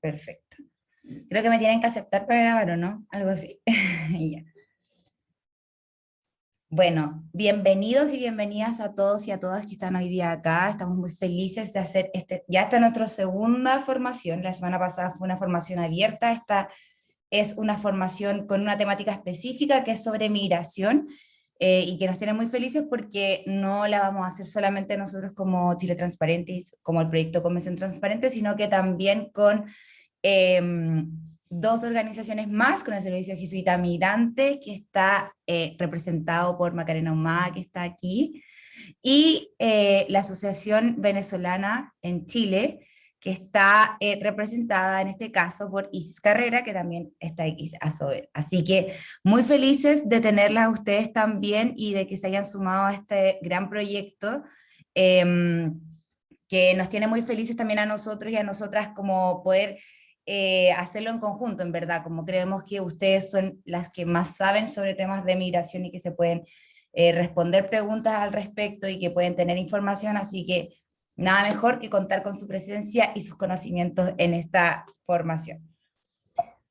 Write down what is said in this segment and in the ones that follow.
Perfecto. Creo que me tienen que aceptar para grabar, ¿o no? Algo así. Bueno, bienvenidos y bienvenidas a todos y a todas que están hoy día acá. Estamos muy felices de hacer este, ya está nuestra segunda formación. La semana pasada fue una formación abierta, esta es una formación con una temática específica que es sobre migración eh, y que nos tiene muy felices porque no la vamos a hacer solamente nosotros como Chile Transparente, como el proyecto Convención Transparente, sino que también con em, dos organizaciones más, con el Servicio Jesuita Migrante, que está eh, representado por Macarena Humada, que está aquí, y eh, la Asociación Venezolana en Chile, que está eh, representada en este caso por Isis Carrera, que también está aquí a Sober. Así que muy felices de tenerlas a ustedes también y de que se hayan sumado a este gran proyecto, em, que nos tiene muy felices también a nosotros y a nosotras como poder eh, hacerlo en conjunto, en verdad, como creemos que ustedes son las que más saben sobre temas de migración y que se pueden eh, responder preguntas al respecto y que pueden tener información, así que Nada mejor que contar con su presencia y sus conocimientos en esta formación.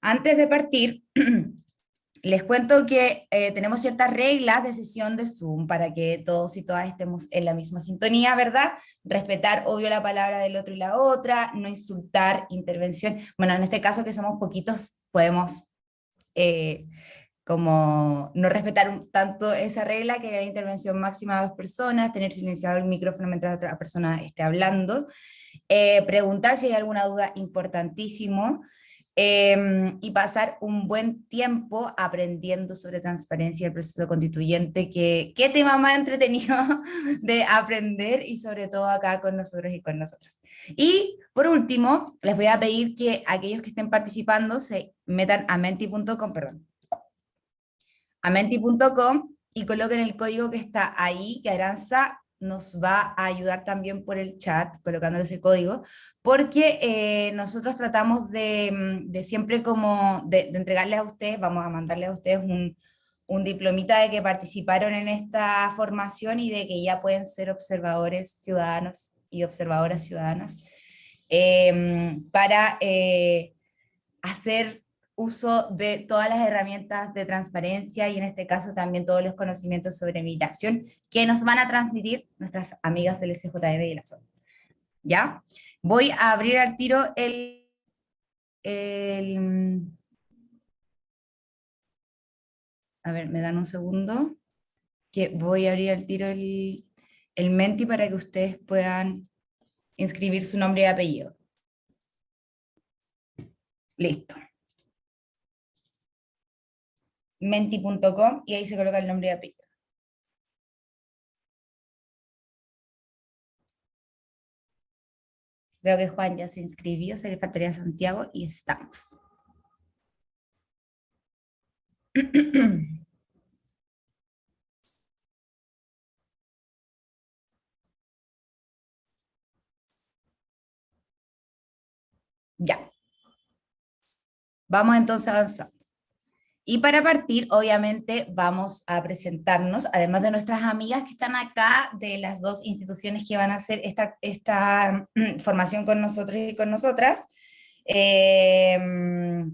Antes de partir, les cuento que eh, tenemos ciertas reglas de sesión de Zoom para que todos y todas estemos en la misma sintonía, ¿verdad? Respetar, obvio, la palabra del otro y la otra, no insultar, intervención. Bueno, en este caso que somos poquitos, podemos eh, como no respetar tanto esa regla, que haya intervención máxima de dos personas, tener silenciado el micrófono mientras otra persona esté hablando, eh, preguntar si hay alguna duda importantísimo, em, y pasar un buen tiempo aprendiendo sobre transparencia y el proceso constituyente, que qué tema más entretenido de aprender, y sobre todo acá con nosotros y con nosotras. Y por último, les voy a pedir que aquellos que estén participando se metan a menti.com, perdón, a menti.com y coloquen el código que está ahí, que Aranza nos va a ayudar también por el chat, colocándoles ese código, porque eh, nosotros tratamos de, mm, siempre como, de, entregarles a ustedes, vamos a mandarles a ustedes un, un diplomita de que participaron en esta formación y de que ya pueden ser observadores ciudadanos y observadoras ciudadanas, eh, para eh, hacer uso de todas las herramientas de transparencia y en este caso también todos los conocimientos sobre migración que nos van a transmitir nuestras amigas del SJM y la zona. ¿Ya? Voy a abrir al tiro el, el... A ver, me dan un segundo, que voy a abrir al tiro el, el Menti para que ustedes puedan inscribir su nombre y apellido. Listo. menti.com y ahí se coloca el nombre y apellido. Veo que Juan ya se inscribió, se le faltaría Santiago y estamos. Ya. Vamos entonces avanzando. Y para partir, obviamente, vamos a presentarnos, además de nuestras amigas que están acá, de las dos instituciones que van a hacer esta, esta mm, formación con nosotros y con nosotras, em,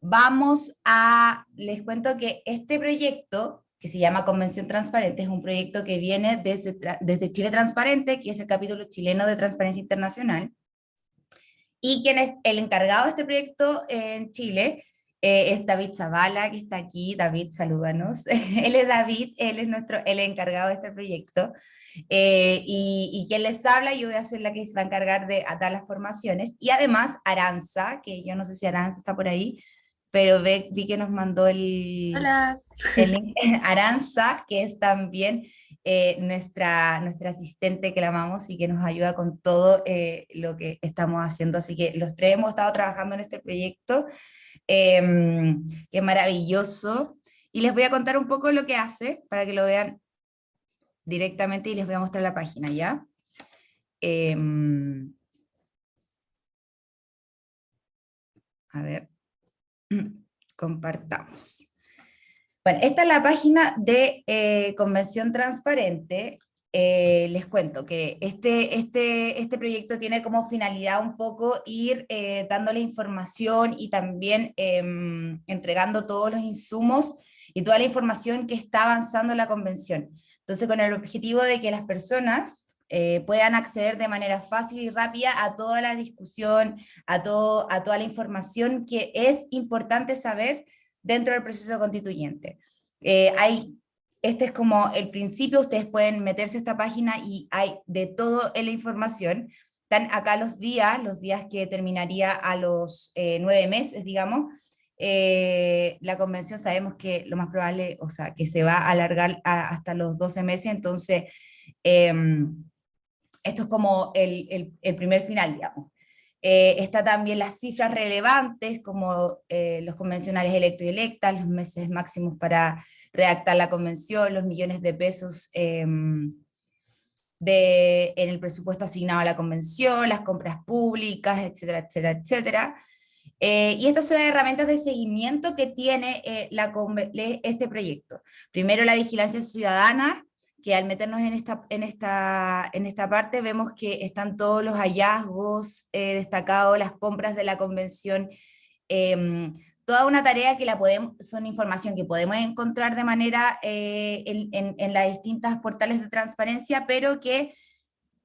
vamos a, les cuento que este proyecto, que se llama Convención Transparente, es un proyecto que viene desde, desde Chile Transparente, que es el capítulo chileno de Transparencia Internacional, y quien es el encargado de este proyecto en Chile, eh, es David Zavala, que está aquí. David, salúdanos. él es David, él es nuestro, el encargado de este proyecto. Eh, y, y, quien les habla, yo voy a ser la que se va a encargar de dar las formaciones. Y además, Aranza, que yo no sé si Aranza está por ahí, pero ve, vi que nos mandó el, Hola. el Aranza, que es también eh, nuestra, nuestra asistente que la amamos y que nos ayuda con todo lo que estamos haciendo. Así que los tres hemos estado trabajando en este proyecto eh, que maravilloso. Y les voy a contar un poco lo que hace, para que lo vean directamente y les voy a mostrar la página, ¿ya? Em, a ver, compartamos. Bueno, esta es la página de eh, Convención Transparente, eh, les cuento que este, este, este proyecto tiene como finalidad un poco ir eh, dándole información y también em, entregando todos los insumos y toda la información que está avanzando la convención. Entonces con el objetivo de que las personas eh, puedan acceder de manera fácil y rápida a toda la discusión, a, todo, a toda la información que es importante saber dentro del proceso constituyente. hay este es como el principio, ustedes pueden meterse a esta página y hay de todo en la información. Están acá los días, los días que terminaría a los eh, nueve meses, digamos. Eh, la convención sabemos que lo más probable, o sea, que se va a alargar hasta los 12 meses, entonces em, esto es como el, primer final, digamos. Eh, está también las cifras relevantes, como los convencionales electos y electas, los meses máximos para redactar la convención, los millones de pesos em, de, en el presupuesto asignado a la convención, las compras públicas, etcétera, etcétera, etcétera. Eh, y estas son las herramientas de seguimiento que tiene eh, este proyecto. Primero la vigilancia ciudadana, que al meternos en esta, en esta, en esta parte vemos que están todos los hallazgos eh, destacados, las compras de la convención, em, toda una tarea que la podemos, son información que podemos encontrar de manera eh, en, en, las distintas portales de transparencia, pero que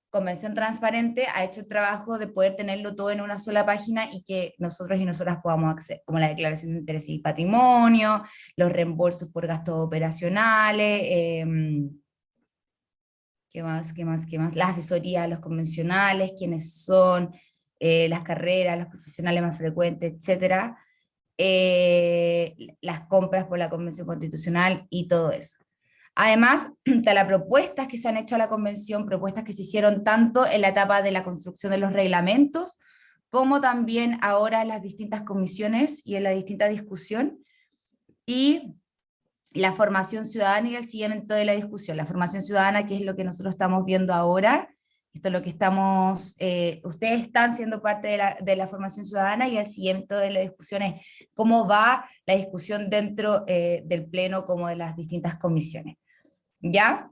Convención Transparente ha hecho el trabajo de poder tenerlo todo en una sola página y que nosotros y nosotras podamos acceder, como la declaración de interés y patrimonio, los reembolsos por gastos operacionales, eh, ¿qué más, qué más, qué más? La asesoría a los convencionales, quiénes son, eh, las carreras, los profesionales más frecuentes, etcétera, eh, las compras por la Convención Constitucional y todo eso. Además, de las propuestas que se han hecho a la Convención, propuestas que se hicieron tanto en la etapa de la construcción de los reglamentos, como también ahora en las distintas comisiones y en la distinta discusión, y la formación ciudadana y el seguimiento de la discusión. La formación ciudadana, que es lo que nosotros estamos viendo ahora, esto es lo que estamos, eh, ustedes están siendo parte de la, de la, formación ciudadana y el siguiente de la discusión es cómo va la discusión dentro eh, del pleno como de las distintas comisiones. ¿Ya?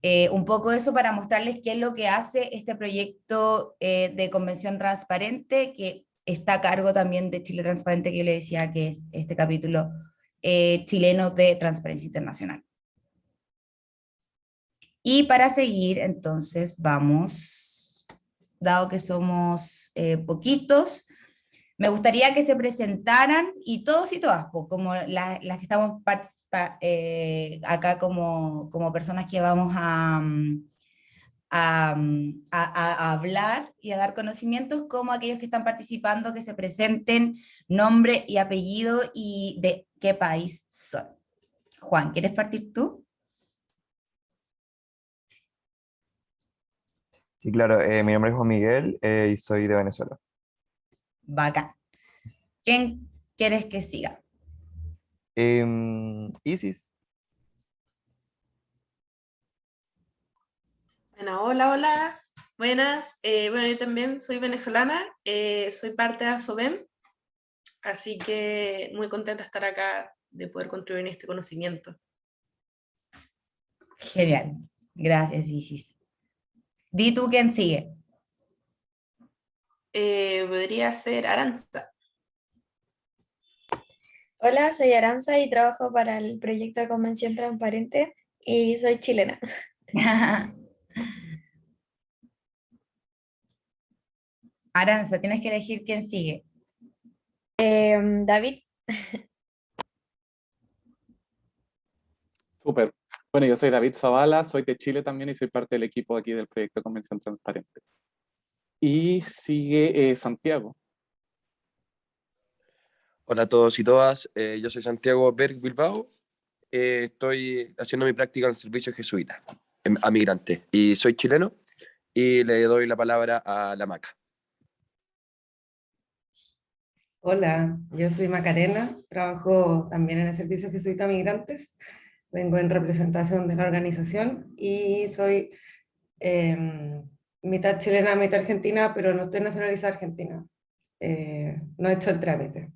Eh, un poco eso para mostrarles qué es lo que hace este proyecto de convención transparente, que está a cargo también de Chile Transparente, que yo le decía que es este capítulo chileno de Transparencia Internacional. Y para seguir, entonces, vamos, dado que somos eh, poquitos, me gustaría que se presentaran, y todos y todas, como las que estamos eh, acá como, como, personas que vamos a, mm, mm, a, a, hablar y a dar conocimientos, como aquellos que están participando, que se presenten nombre y apellido y de qué país son. Juan, ¿quieres partir tú? Sí, claro, eh, mi nombre es Juan Miguel eh, y soy de Venezuela. Bacán. ¿Quién quieres que siga? Em, Isis. Bueno, hola, hola. Buenas. Eh, bueno, yo también soy venezolana, soy parte de ASOBEM, así que muy contenta de estar acá, de poder contribuir en este conocimiento. Genial. Gracias, Isis. Di tú quién sigue. Eh, podría ser Aranza. Hola, soy Aranza y trabajo para el proyecto de Convención Transparente y soy chilena. Aranza, tienes que elegir quién sigue. Em, David. Súper. Bueno, yo soy David Zavala, soy de Chile también y soy parte del equipo aquí del proyecto Convención Transparente. Y sigue eh, Santiago. Hola a todos y todas, eh, yo soy Santiago Berg Bilbao, eh, estoy haciendo mi práctica en el servicio jesuita em, a migrante y soy chileno y le doy la palabra a la Maca. Hola, yo soy Macarena, trabajo también en el servicio jesuita a migrantes vengo en representación de la organización y soy em, mitad chilena, mitad argentina, pero no estoy nacionalizada argentina. Eh, no he hecho el trámite.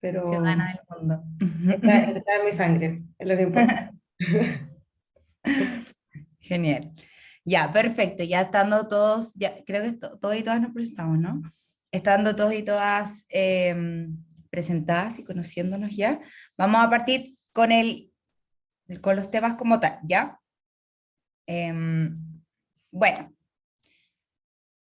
Pero Ciudadana del mundo. Está, en mi sangre, es lo que importa. Genial. Ya, perfecto. Ya estando todos, ya creo que todos y todas nos presentamos, ¿no? Estando todos y todas em, presentadas y conociéndonos ya, vamos a partir con, el, con los temas como tal, ¿ya? Em, bueno,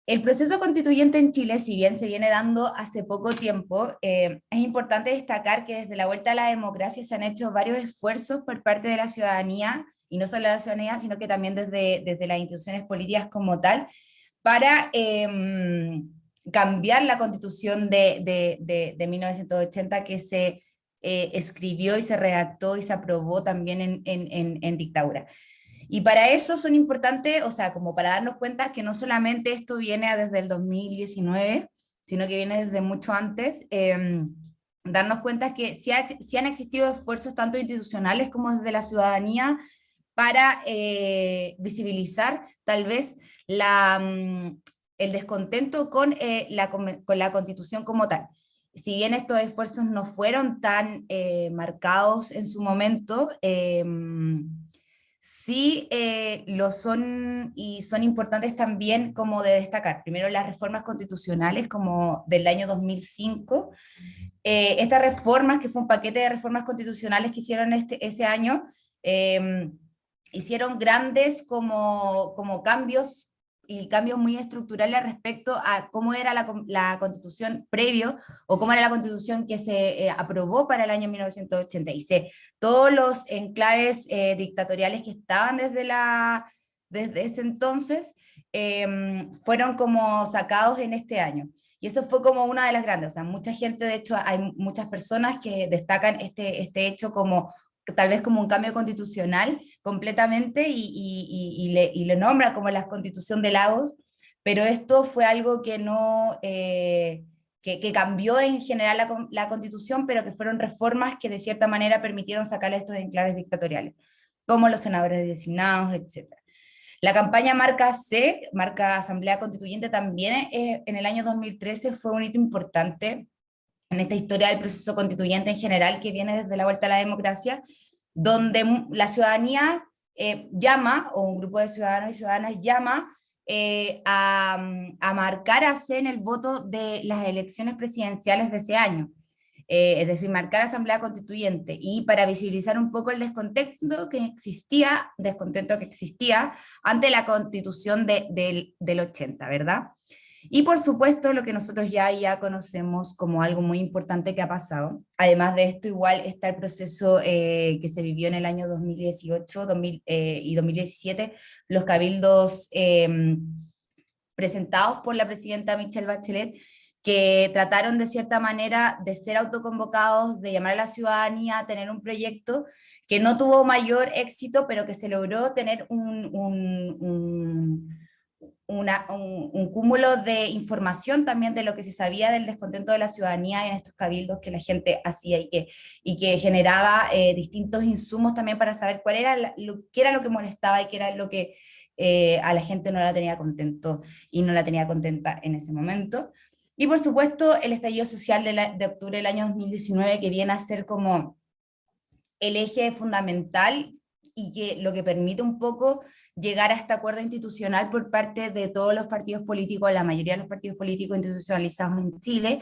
el proceso constituyente en Chile, si bien se viene dando hace poco tiempo, eh, es importante destacar que desde la vuelta a la democracia se han hecho varios esfuerzos por parte de la ciudadanía, y no solo la ciudadanía, sino que también desde, desde las instituciones políticas como tal, para em, cambiar la constitución de, de, de, 1980 que se eh, escribió y se redactó y se aprobó también en, en, en dictadura. Y para eso son importantes, o sea, como para darnos cuenta que no solamente esto viene desde el 2019, sino que viene desde mucho antes, em, darnos cuenta que sí, han existido esfuerzos tanto institucionales como desde la ciudadanía para eh, visibilizar tal vez la, mm, el descontento con, eh, la, con la constitución como tal. Si bien estos esfuerzos no fueron tan eh, marcados en su momento, em, sí eh, lo son y son importantes también como de destacar. Primero las reformas constitucionales como del año 2005. Eh, estas reformas, que fue un paquete de reformas constitucionales que hicieron este, ese año, em, hicieron grandes como, como cambios y cambios muy estructurales respecto a cómo era la, la, constitución previo o cómo era la constitución que se eh, aprobó para el año 1986. Todos los enclaves eh, dictatoriales que estaban desde, la, desde ese entonces em, fueron como sacados en este año. Y eso fue como una de las grandes, o sea, mucha gente, de hecho, hay muchas personas que destacan este, este hecho como tal vez como un cambio constitucional completamente y, y, le, y, nombra como la constitución de Lagos, pero esto fue algo que no... Eh, que, cambió en general la, constitución, pero que fueron reformas que de cierta manera permitieron sacar estos enclaves dictatoriales, como los senadores designados, etc. La campaña Marca C, Marca Asamblea Constituyente, también en el año 2013 fue un hito importante en esta historia del proceso constituyente en general que viene desde la vuelta a la democracia, donde la ciudadanía eh, llama, o un grupo de ciudadanos y ciudadanas llama eh, a, a, marcar a en el voto de las elecciones presidenciales de ese año. Eh, es decir, marcar asamblea constituyente, y para visibilizar un poco el descontento que existía, descontento que existía ante la constitución de, del 80, ¿verdad? Y por supuesto lo que nosotros ya, ya conocemos como algo muy importante que ha pasado. Además de esto igual está el proceso eh, que se vivió en el año 2018 2000, eh, y 2017, los cabildos eh, presentados por la presidenta Michelle Bachelet, que trataron de cierta manera de ser autoconvocados, de llamar a la ciudadanía a tener un proyecto que no tuvo mayor éxito, pero que se logró tener un, un, un una, un, cúmulo de información también de lo que se sabía del descontento de la ciudadanía en estos cabildos que la gente hacía y que, y que generaba eh, distintos insumos también para saber cuál era lo, qué era lo que molestaba y qué era lo que eh, a la gente no la tenía contento y no la tenía contenta en ese momento. Y por supuesto el estallido social de, de octubre del año 2019 que viene a ser como el eje fundamental y que lo que permite un poco llegar a este acuerdo institucional por parte de todos los partidos políticos, la mayoría de los partidos políticos institucionalizados en Chile,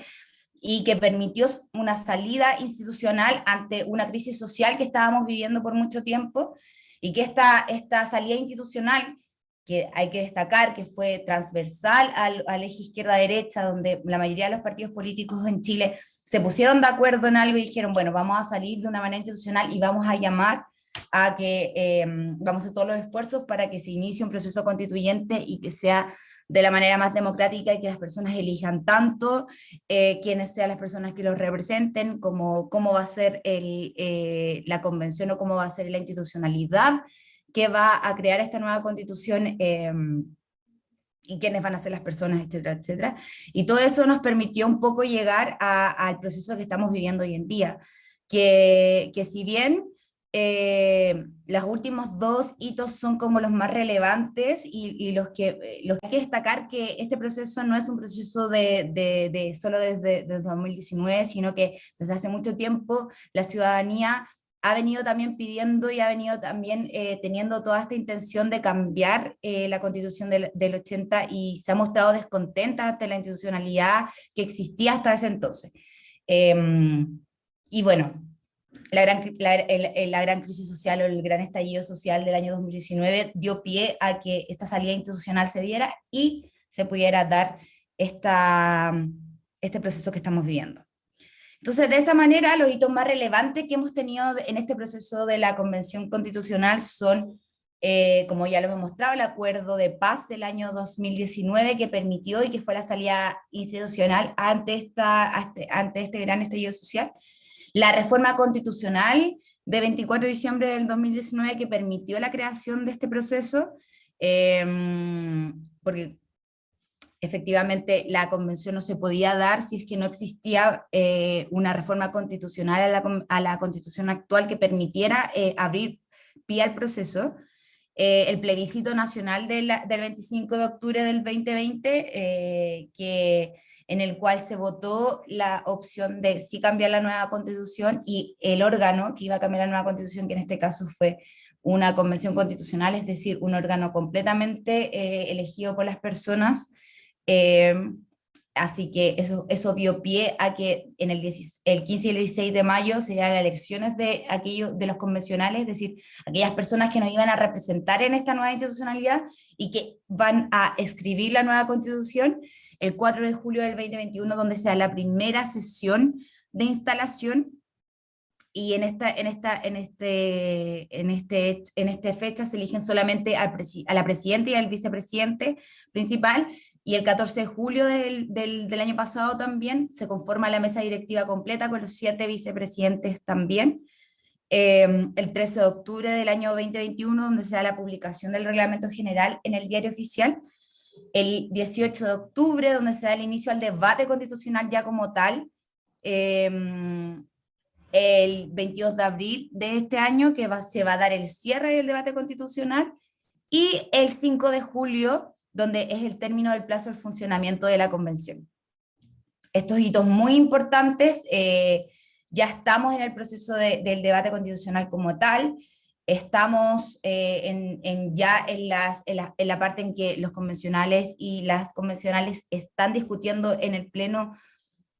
y que permitió una salida institucional ante una crisis social que estábamos viviendo por mucho tiempo, y que esta, esta salida institucional, que hay que destacar que fue transversal al, al eje izquierda-derecha, donde la mayoría de los partidos políticos en Chile se pusieron de acuerdo en algo y dijeron, bueno, vamos a salir de una manera institucional y vamos a llamar a que em, vamos a hacer todos los esfuerzos para que se inicie un proceso constituyente y que sea de la manera más democrática y que las personas elijan tanto eh, quienes sean las personas que los representen, como cómo va a ser el, eh, la convención o cómo va a ser la institucionalidad que va a crear esta nueva constitución em, y quiénes van a ser las personas, etcétera, etcétera. Y todo eso nos permitió un poco llegar al proceso que estamos viviendo hoy en día, que, que si bien eh, los últimos dos hitos son como los más relevantes y, los, que, eh, los que hay que destacar que este proceso no es un proceso de, de, solo desde, desde, 2019, sino que desde hace mucho tiempo la ciudadanía ha venido también pidiendo y ha venido también eh, teniendo toda esta intención de cambiar eh, la constitución del, del, 80 y se ha mostrado descontenta ante la institucionalidad que existía hasta ese entonces. Eh, y bueno, la gran, la, la gran crisis social o el gran estallido social del año 2019 dio pie a que esta salida institucional se diera y se pudiera dar esta, este proceso que estamos viviendo. Entonces, de esa manera, los hitos más relevantes que hemos tenido en este proceso de la Convención Constitucional son, eh, como ya lo hemos mostrado, el Acuerdo de Paz del año 2019 que permitió y que fue la salida institucional ante, esta, ante este gran estallido social, la reforma constitucional de 24 de diciembre del 2019 que permitió la creación de este proceso, eh, porque efectivamente la convención no se podía dar si es que no existía eh, una reforma constitucional a la, a la, constitución actual que permitiera eh, abrir pie al proceso. Eh, el plebiscito nacional de del 25 de octubre del 2020, eh, que, en el cual se votó la opción de si cambiar la nueva constitución y el órgano que iba a cambiar la nueva constitución, que en este caso fue una convención constitucional, es decir, un órgano completamente elegido por las personas, eh, así que eso, eso dio pie a que en el, el 15 y el 16 de mayo serían las elecciones de, aquellos, de los convencionales, es decir, aquellas personas que nos iban a representar en esta nueva institucionalidad y que van a escribir la nueva constitución el 4 de julio del 2021, donde sea la primera sesión de instalación y en esta, en esta, en este, en este, en este fecha se eligen solamente al a la presidenta y al vicepresidente principal, y el 14 de julio del, del, del, año pasado también se conforma la mesa directiva completa con los siete vicepresidentes también. Eh, el 13 de octubre del año 2021, donde se da la publicación del reglamento general en el diario oficial. El 18 de octubre, donde se da el inicio al debate constitucional ya como tal. Eh, el 22 de abril de este año, que va, se va a dar el cierre del debate constitucional. Y el 5 de julio, donde es el término del plazo del funcionamiento de la convención. Estos hitos muy importantes, eh, ya estamos en el proceso de, del debate constitucional como tal, estamos eh, en, ya en, la, parte en que los convencionales y las convencionales están discutiendo en el pleno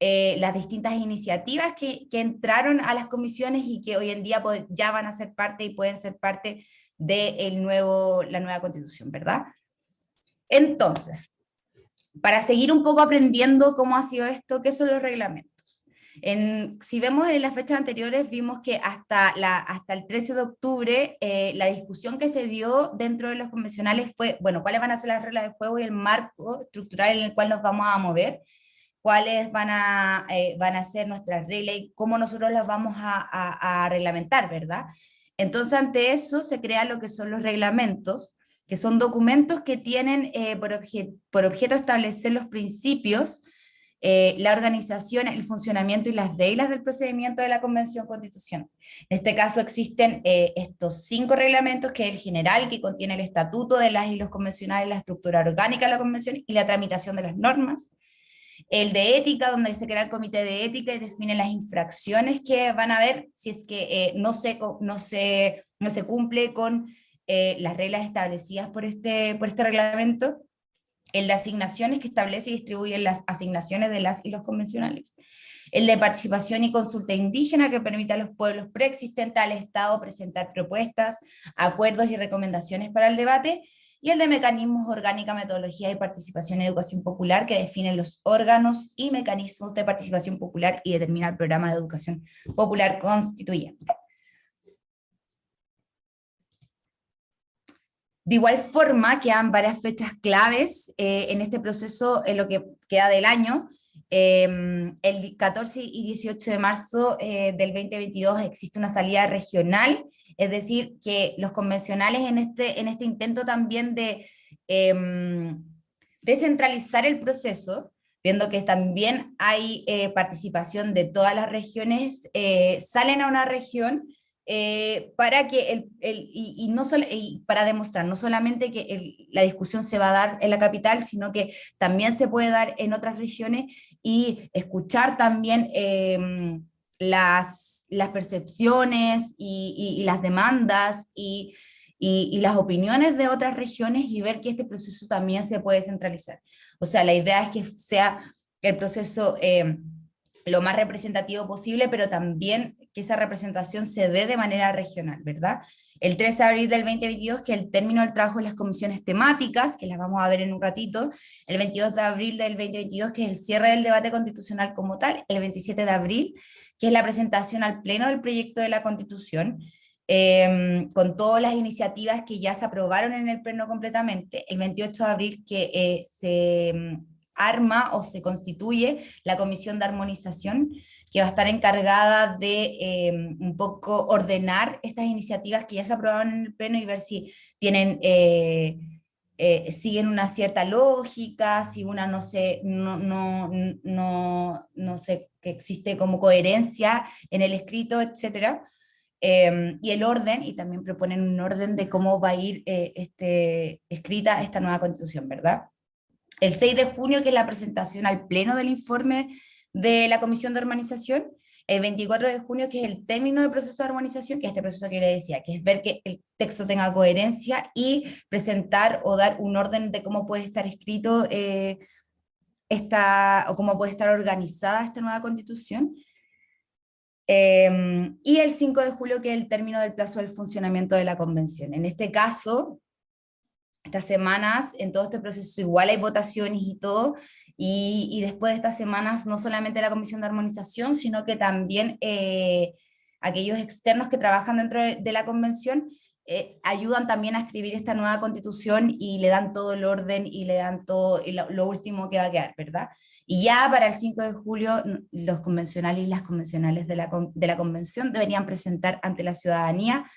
eh, las distintas iniciativas que, que, entraron a las comisiones y que hoy en día ya van a ser parte y pueden ser parte de el nuevo, la nueva constitución, ¿verdad? Entonces, para seguir un poco aprendiendo cómo ha sido esto, ¿qué son los reglamentos? En, si vemos en las fechas anteriores, vimos que hasta, la, hasta el 13 de octubre eh, la discusión que se dio dentro de los convencionales fue, bueno, cuáles van a ser las reglas de juego y el marco estructural en el cual nos vamos a mover, cuáles van a, eh, van a ser nuestras reglas y cómo nosotros las vamos a, a, a reglamentar, ¿verdad? Entonces ante eso se crean lo que son los reglamentos, que son documentos que tienen eh, por, obje por, objeto establecer los principios, eh, la organización, el funcionamiento y las reglas del procedimiento de la Convención Constitucional. En este caso existen eh, estos cinco reglamentos, que el general, que contiene el estatuto de las y los convencionales, la estructura orgánica de la Convención y la tramitación de las normas. El de ética, donde se crea el comité de ética y define las infracciones que van a haber si es que eh, no, se, no, se, no se cumple con las reglas establecidas por este, por este reglamento, el de asignaciones que establece y distribuye las asignaciones de las y los convencionales, el de participación y consulta indígena que permite a los pueblos preexistentes al Estado presentar propuestas, acuerdos y recomendaciones para el debate, y el de mecanismos orgánica, metodología y participación en educación popular que define los órganos y mecanismos de participación popular y determina el programa de educación popular constituyente. De igual forma, quedan varias fechas claves eh, en este proceso, en lo que queda del año. Eh, el 14 y 18 de marzo eh, del 2022 existe una salida regional, es decir, que los convencionales en este, en este intento también de em, descentralizar el proceso, viendo que también hay eh, participación de todas las regiones, salen a una región eh, para que el, el y, y, no solo, y para demostrar no solamente que el, la discusión se va a dar en la capital, sino que también se puede dar en otras regiones y escuchar también eh, las, las percepciones y, las demandas y, y, las opiniones de otras regiones y ver que este proceso también se puede centralizar. O sea, la idea es que sea el proceso eh, lo más representativo posible, pero también que esa representación se dé de manera regional, ¿verdad? El 13 de abril del 2022, que el término del trabajo de las comisiones temáticas, que las vamos a ver en un ratito, el 22 de abril del 2022, que es el cierre del debate constitucional como tal, el 27 de abril, que es la presentación al pleno del proyecto de la Constitución, em, con todas las iniciativas que ya se aprobaron en el pleno completamente, el 28 de abril que eh, se em, arma o se constituye la comisión de armonización, que va a estar encargada de em, un poco ordenar estas iniciativas que ya se aprobaron en el pleno y ver si tienen... Eh, eh, siguen una cierta lógica, si una no sé, no, no, no, no sé, que existe como coherencia en el escrito, etc. Em, y el orden, y también proponen un orden de cómo va a ir eh, este, escrita esta nueva constitución, ¿verdad? El 6 de junio, que es la presentación al pleno del informe de la Comisión de Urbanización, el 24 de junio, que es el término del proceso de armonización, que es este proceso que le decía, que es ver que el texto tenga coherencia y presentar o dar un orden de cómo puede estar escrito eh, esta, o cómo puede estar organizada esta nueva constitución. Em, y el 5 de julio, que es el término del plazo del funcionamiento de la convención. En este caso, estas semanas, en todo este proceso igual hay votaciones y todo, y, después de estas semanas, no solamente la Comisión de Armonización, sino que también eh, aquellos externos que trabajan dentro de, la convención, eh, ayudan también a escribir esta nueva constitución y le dan todo el orden y le dan todo lo, último que va a quedar, ¿verdad? Y ya para el 5 de julio los convencionales y las convencionales de la, de la convención deberían presentar ante la ciudadanía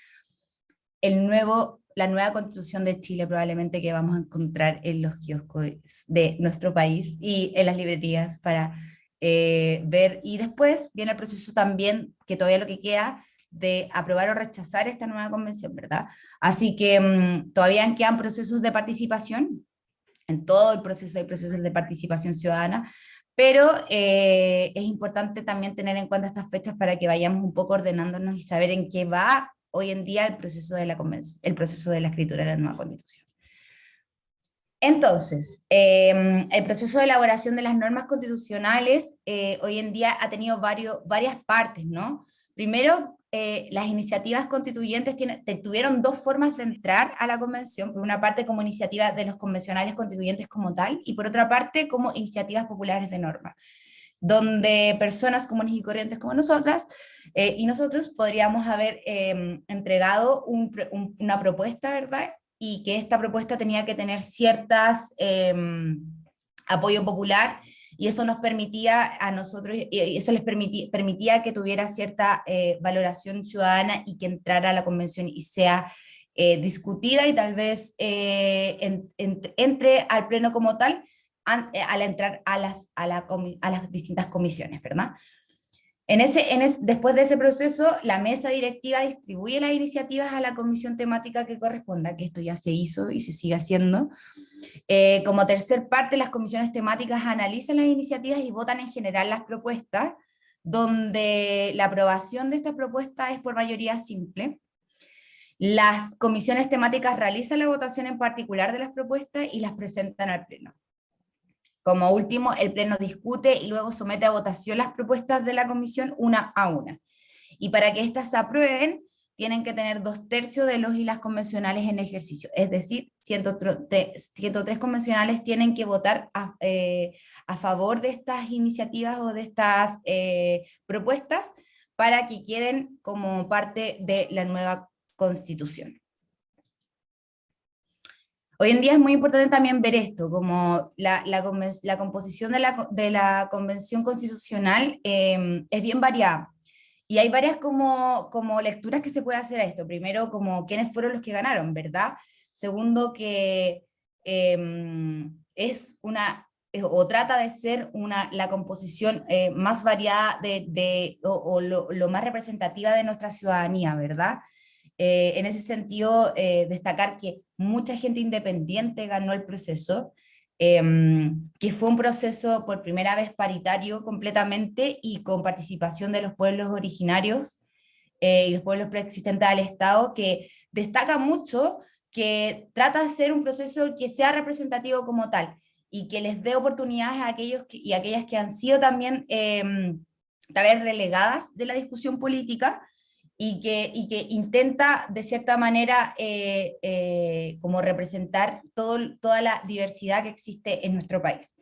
el nuevo la nueva constitución de Chile probablemente que vamos a encontrar en los kioscos de nuestro país y en las librerías para eh, ver, y después viene el proceso también, que todavía lo que queda, de aprobar o rechazar esta nueva convención, ¿verdad? Así que mm, todavía quedan procesos de participación, en todo el proceso hay procesos de participación ciudadana, pero eh, es importante también tener en cuenta estas fechas para que vayamos un poco ordenándonos y saber en qué va hoy en día el proceso de la, el proceso de la escritura de la nueva constitución. Entonces, em, el proceso de elaboración de las normas constitucionales eh, hoy en día ha tenido varias partes, ¿no? Primero, eh, las iniciativas constituyentes tuvieron dos formas de entrar a la convención, por una parte como iniciativa de los convencionales constituyentes como tal, y por otra parte como iniciativas populares de norma donde personas comunes y corrientes como nosotras eh, y nosotros podríamos haber em, entregado una propuesta, ¿verdad? Y que esta propuesta tenía que tener ciertas em, apoyo popular y eso nos permitía a nosotros, eso les permitía, permitía que tuviera cierta eh, valoración ciudadana y que entrara a la convención y sea eh, discutida y tal vez entre al pleno como tal, al entrar a las, a, las distintas comisiones, ¿verdad? En ese, en después de ese proceso, la mesa directiva distribuye las iniciativas a la comisión temática que corresponda, que esto ya se hizo y se sigue haciendo. Eh, como tercer parte, las comisiones temáticas analizan las iniciativas y votan en general las propuestas, donde la aprobación de esta propuesta es por mayoría simple. Las comisiones temáticas realizan la votación en particular de las propuestas y las presentan al pleno. Como último, el Pleno discute y luego somete a votación las propuestas de la Comisión una a una. Y para que éstas se aprueben, tienen que tener dos tercios de los y las convencionales en ejercicio. Es decir, 103, convencionales tienen que votar eh, a, favor de estas iniciativas o de estas eh, propuestas para que queden como parte de la nueva constitución. Hoy en día es muy importante también ver esto, como la, composición de la, Convención Constitucional em, es bien variada. Y hay varias como, como lecturas que se puede hacer a esto. Primero, como quiénes fueron los que ganaron, ¿verdad? Segundo, que em, es una, o trata de ser una, la composición eh, más variada de, o, lo, más representativa de nuestra ciudadanía, ¿verdad? Eh, en ese sentido, eh, destacar que mucha gente independiente ganó el proceso, em, que fue un proceso por primera vez paritario completamente y con participación de los pueblos originarios y los pueblos preexistentes al Estado, que destaca mucho que trata de ser un proceso que sea representativo como tal, y que les dé oportunidades a aquellos y aquellas que han sido también eh, tal vez relegadas de la discusión política, y que, intenta de cierta manera eh, eh, como representar toda la diversidad que existe en nuestro país.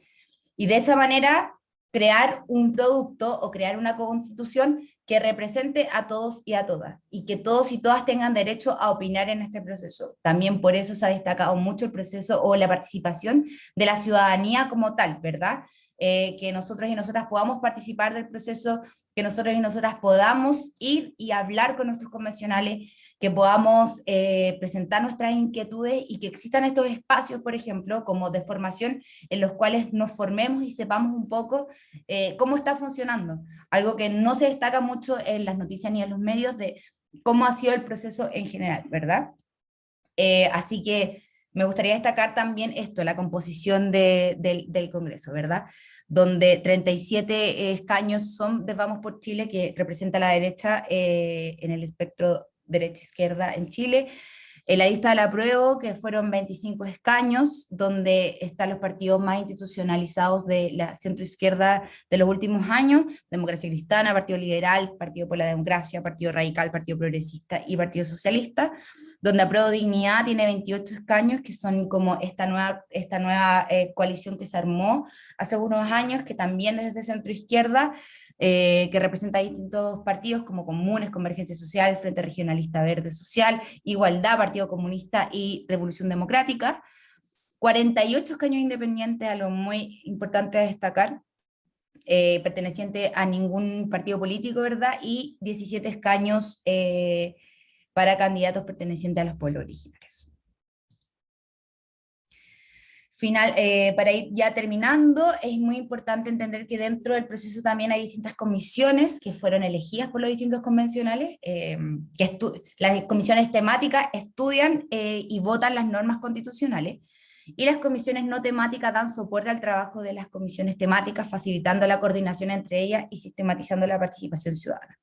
Y de esa manera crear un producto o crear una constitución que represente a todos y a todas, y que todos y todas tengan derecho a opinar en este proceso. También por eso se ha destacado mucho el proceso o la participación de la ciudadanía como tal, ¿verdad? Eh, que nosotros y nosotras podamos participar del proceso, que nosotros y nosotras podamos ir y hablar con nuestros convencionales, que podamos eh, presentar nuestras inquietudes y que existan estos espacios, por ejemplo, como de formación, en los cuales nos formemos y sepamos un poco eh, cómo está funcionando. Algo que no se destaca mucho en las noticias ni en los medios de cómo ha sido el proceso en general, ¿verdad? Eh, así que me gustaría destacar también esto, la composición del Congreso, ¿verdad? Donde 37 escaños son de Vamos por Chile, que representa la derecha en el espectro derecha-izquierda en Chile. En la lista de la prueba, que fueron 25 escaños, donde están los partidos más institucionalizados de la centro-izquierda de los últimos años, Democracia Cristiana, Partido Liberal, Partido por la Democracia, Partido Radical, Partido Progresista y Partido Socialista, donde Apruebo Dignidad tiene 28 escaños, que son como esta nueva, esta nueva eh, coalición que se armó hace unos años, que también desde centro-izquierda, eh, que representa distintos partidos como Comunes, Convergencia Social, Frente Regionalista Verde Social, Igualdad, Partido Comunista y Revolución Democrática. 48 escaños independientes, a lo muy importante destacar, eh, perteneciente a ningún partido político, ¿verdad? Y 17 escaños eh, para candidatos pertenecientes a los pueblos originarios. Final, eh, para ir ya terminando, es muy importante entender que dentro del proceso también hay distintas comisiones que fueron elegidas por los distintos convencionales, eh, que las comisiones temáticas estudian eh, y votan las normas constitucionales, y las comisiones no temáticas dan soporte al trabajo de las comisiones temáticas, facilitando la coordinación entre ellas y sistematizando la participación ciudadana.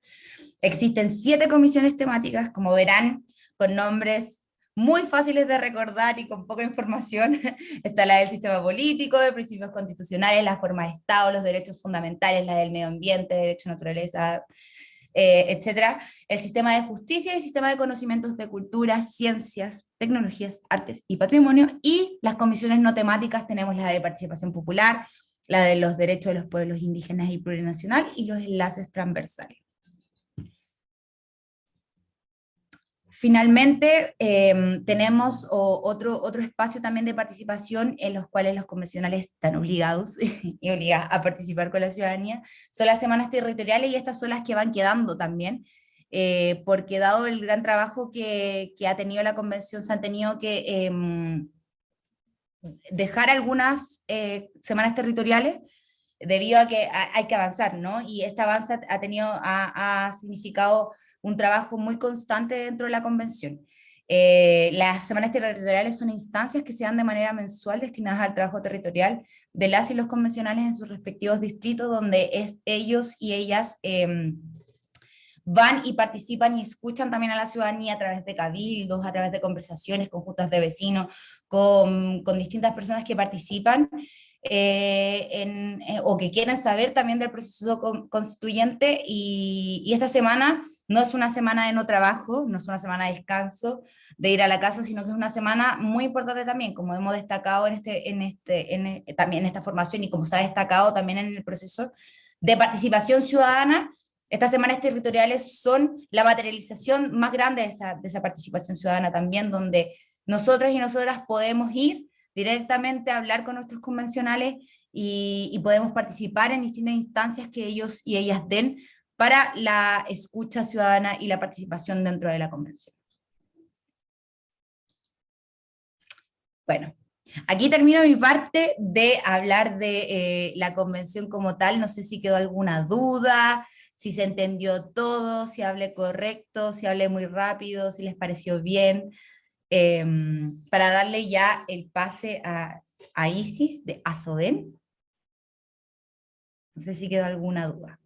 Existen siete comisiones temáticas, como verán, con nombres muy fáciles de recordar y con poca información. Está la del sistema político, de principios constitucionales, la forma de Estado, los derechos fundamentales, la del medio ambiente, derecho a naturaleza, eh, etcétera, el sistema de justicia y el sistema de conocimientos de cultura, ciencias, tecnologías, artes y patrimonio, y las comisiones no temáticas tenemos la de participación popular, la de los derechos de los pueblos indígenas y plurinacional, y los enlaces transversales. Finalmente, em, tenemos otro, otro espacio también de participación en los cuales los convencionales están obligados y a participar con la ciudadanía, son las semanas territoriales y estas son las que van quedando también, eh, porque dado el gran trabajo que, que, ha tenido la convención, se han tenido que em, dejar algunas eh, semanas territoriales, debido a que hay que avanzar, ¿no? Y este avance ha tenido, ha significado un trabajo muy constante dentro de la convención. Eh, las semanas territoriales son instancias que se dan de manera mensual destinadas al trabajo territorial de las y los convencionales en sus respectivos distritos, donde ellos y ellas em, van y participan y escuchan también a la ciudadanía a través de cabildos, a través de conversaciones con juntas de vecinos, con, con distintas personas que participan, eh, eh, o que quieren saber también del proceso constituyente. Y, esta semana no es una semana de no trabajo, no es una semana de descanso, de ir a la casa, sino que es una semana muy importante también, como hemos destacado en este, en este, en, eh, también en esta formación y como se ha destacado también en el proceso de participación ciudadana, estas semanas territoriales son la materialización más grande de esa, de esa participación ciudadana también, donde nosotros y nosotras podemos ir directamente hablar con nuestros convencionales y, podemos participar en distintas instancias que ellos y ellas den para la escucha ciudadana y la participación dentro de la convención. Bueno, aquí termino mi parte de hablar de eh, la convención como tal, no sé si quedó alguna duda, si se entendió todo, si hablé correcto, si hablé muy rápido, si les pareció bien, Em, para darle ya el pase a, Isis de Azoden. No sé si quedó alguna duda.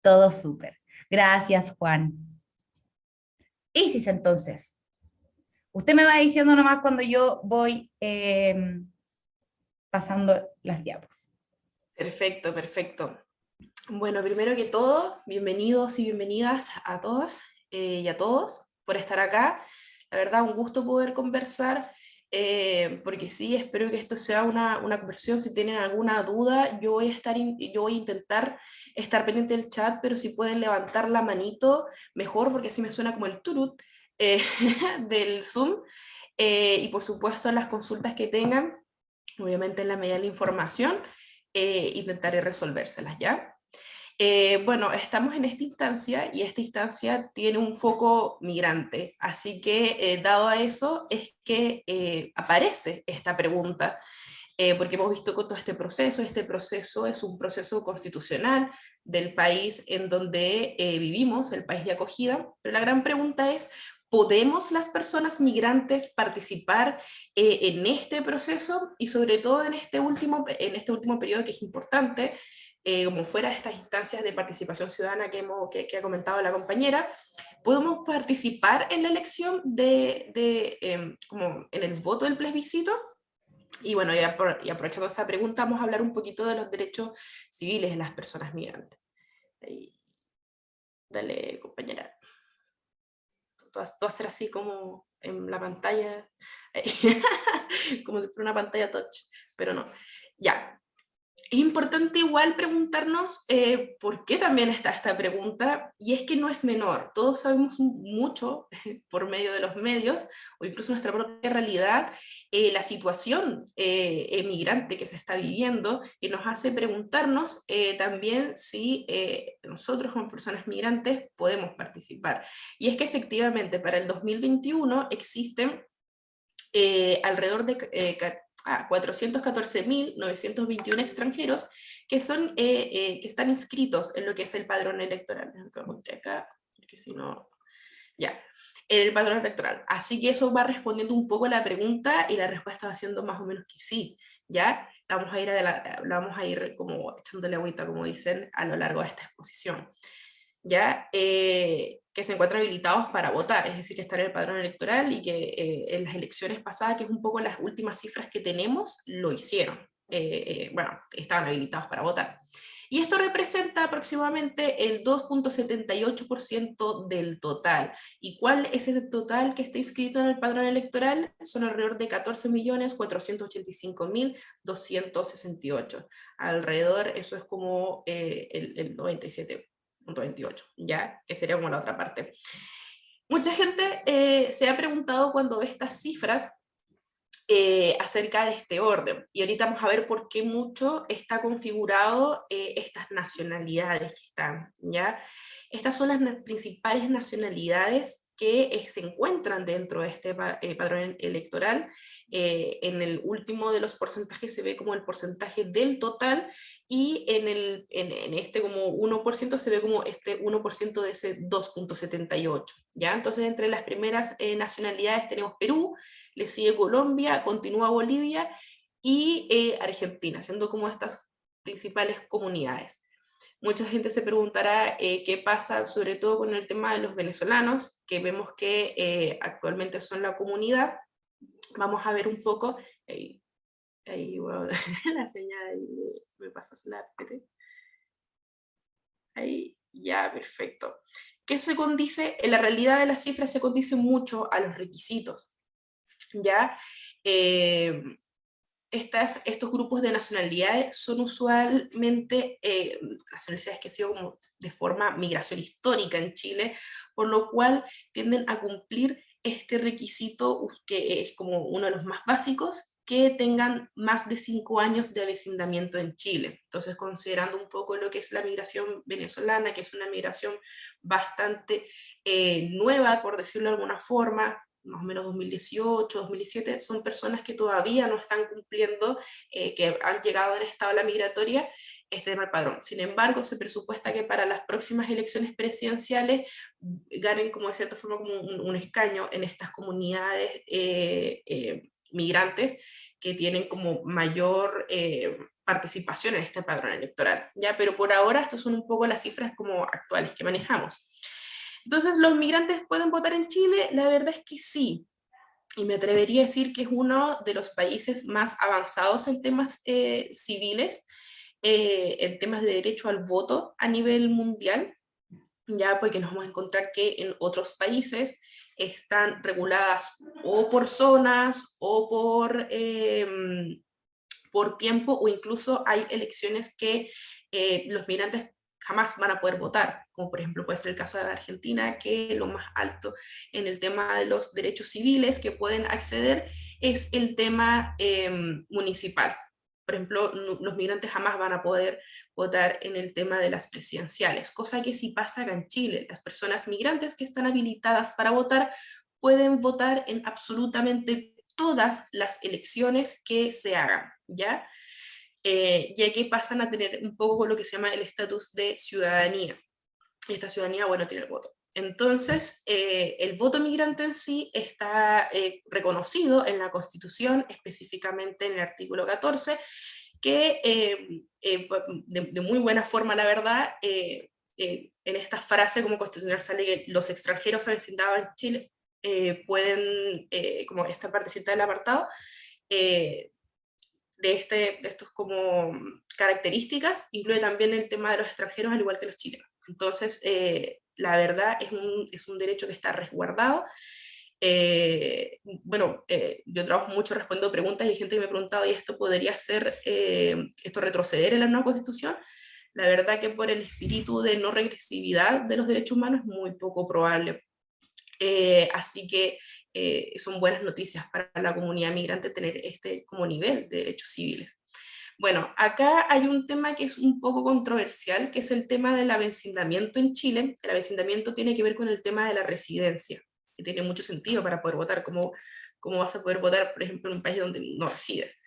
Todo súper. Gracias, Juan. Isis, entonces. Usted me va diciendo nomás cuando yo voy eh, pasando las diapos. Perfecto, perfecto. Bueno, primero que todo, bienvenidos y bienvenidas a todos eh, y a todos por estar acá. La verdad, un gusto poder conversar, eh, porque sí, espero que esto sea una, una, conversión. Si tienen alguna duda, yo voy, a estar yo voy a intentar estar pendiente del chat, pero si pueden levantar la manito, mejor, porque así me suena como el turut eh, del Zoom. y por supuesto, las consultas que tengan, obviamente en la medida de la información, intentaré resolvérselas, ¿ya? Eh, bueno, estamos en esta instancia y esta instancia tiene un foco migrante, así que eh, dado a eso es que eh, aparece esta pregunta, porque hemos visto con todo este proceso, este proceso es un proceso constitucional del país en donde vivimos, el país de acogida, pero la gran pregunta es, ¿podemos las personas migrantes participar en este proceso? Y sobre todo en este último, en este último periodo que es importante, eh, como fuera de estas instancias de participación ciudadana que, hemos, que, ha comentado la compañera, podemos participar en la elección de, de em, como en el voto del plebiscito. Y bueno, y, aprovechando esa pregunta, vamos a hablar un poquito de los derechos civiles de las personas migrantes. Dale, compañera. Vas a hacer así como en la pantalla, como si fuera una pantalla touch, pero no. Ya, es importante igual preguntarnos eh, por qué también está esta pregunta, y es que no es menor, todos sabemos mucho por medio de los medios, o incluso nuestra propia realidad, eh, la situación eh, emigrante que se está viviendo, y nos hace preguntarnos también si nosotros como personas migrantes podemos participar. Y es que efectivamente para el 2021 existen alrededor de a 414.921 extranjeros que, son, eh, eh, que están inscritos en lo que es el padrón electoral. acá, porque si no... Ya, en el padrón electoral. Así que eso va respondiendo un poco a la pregunta y la respuesta va siendo más o menos que sí, ¿ya? Vamos a ir, la, vamos a ir como echándole agüita, como dicen, a lo largo de esta exposición. ¿Ya? Eh, que se encuentran habilitados para votar, es decir, que están en el padrón electoral y que eh, en las elecciones pasadas, que es un poco las últimas cifras que tenemos, lo hicieron. Eh, eh, bueno, estaban habilitados para votar. Y esto representa aproximadamente el 2.78% del total. ¿Y cuál es ese total que está inscrito en el padrón electoral? Son alrededor de 14.485.268. Alrededor, eso es como el, el 97 28, ¿ya? Que sería como la otra parte. Mucha gente eh, se ha preguntado cuando ve estas cifras eh, acerca de este orden. Y ahorita vamos a ver por qué mucho está configurado eh, estas nacionalidades que están, ¿ya? Estas son las principales nacionalidades que eh, se encuentran dentro de este eh, padrón electoral. Eh, en el último de los porcentajes se ve como el porcentaje del total y en, el, en, este como 1% se ve como este 1% de ese 2.78. ¿ya? Entonces entre las primeras nacionalidades tenemos Perú, le sigue Colombia, continúa Bolivia y Argentina, siendo como estas principales comunidades. Mucha gente se preguntará eh, qué pasa sobre todo con el tema de los venezolanos, que vemos que eh, actualmente son la comunidad. Vamos a ver un poco, ahí, ahí la señal, me pasas la Ahí, ya, perfecto. ¿Qué se condice? En la realidad de las cifras se condice mucho a los requisitos. ¿ya? Eh, estos grupos de nacionalidades son usualmente eh, nacionalidades que han sido como de forma migración histórica en Chile, por lo cual tienden a cumplir este requisito que es como uno de los más básicos, que tengan más de cinco años de avecindamiento en Chile. Entonces, considerando un poco lo que es la migración venezolana, que es una migración bastante eh, nueva, por decirlo de alguna forma, más o menos 2018, 2017, son personas que todavía no están cumpliendo, eh, que han llegado en esta ola migratoria, este tema padrón. Sin embargo, se presupuesta que para las próximas elecciones presidenciales ganen como de cierta forma como un, escaño en estas comunidades eh, eh, migrantes que tienen como mayor eh, participación en este padrón electoral, ¿ya? Pero por ahora estas son un poco las cifras como actuales que manejamos. Entonces, ¿los migrantes pueden votar en Chile? La verdad es que sí, y me atrevería a decir que es uno de los países más avanzados en temas eh, civiles, eh, en temas de derecho al voto a nivel mundial, ya porque nos vamos a encontrar que en otros países están reguladas o por zonas o por, em, por tiempo o incluso hay elecciones que eh, los migrantes jamás van a poder votar, como por ejemplo puede ser el caso de Argentina, que lo más alto en el tema de los derechos civiles que pueden acceder es el tema em, municipal. Por ejemplo, los migrantes jamás van a poder votar en el tema de las presidenciales, cosa que sí pasa acá en Chile. Las personas migrantes que están habilitadas para votar pueden votar en absolutamente todas las elecciones que se hagan, ¿ya? Eh, ya que pasan a tener un poco lo que se llama el estatus de ciudadanía. esta ciudadanía, bueno, tiene el voto. Entonces, eh, el voto migrante en sí está eh, reconocido en la Constitución, específicamente en el artículo 14, que de, muy buena forma, la verdad, en esta frase como constitucional sale que los extranjeros avecindados en Chile pueden, como esta partecita del apartado, de, este, estos como características, incluye también el tema de los extranjeros, al igual que los chilenos. Entonces, eh, la verdad es un, es un, derecho que está resguardado. Eh, bueno, eh, yo trabajo mucho respondiendo preguntas y gente que me ha preguntado, ¿y esto podría ser, esto retroceder en la nueva constitución? La verdad que por el espíritu de no regresividad de los derechos humanos es muy poco probable. así que eh, son buenas noticias para la comunidad migrante tener este como nivel de derechos civiles. Bueno, acá hay un tema que es un poco controversial, que es el tema del avecindamiento en Chile. El avecindamiento tiene que ver con el tema de la residencia, que tiene mucho sentido para poder votar, como cómo vas a poder votar, por ejemplo, en un país donde no resides.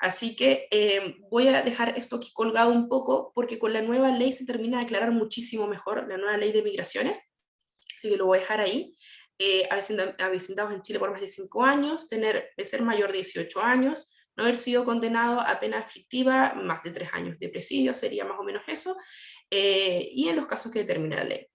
Así que eh, voy a dejar esto aquí colgado un poco, porque con la nueva ley se termina de aclarar muchísimo mejor, la nueva ley de migraciones, así que lo voy a dejar ahí eh, avecindados en Chile por más de 5 años, tener, ser mayor de 18 años, no haber sido condenado a pena aflictiva, más de 3 años de presidio, sería más o menos eso, eh, y en los casos que determina la ley.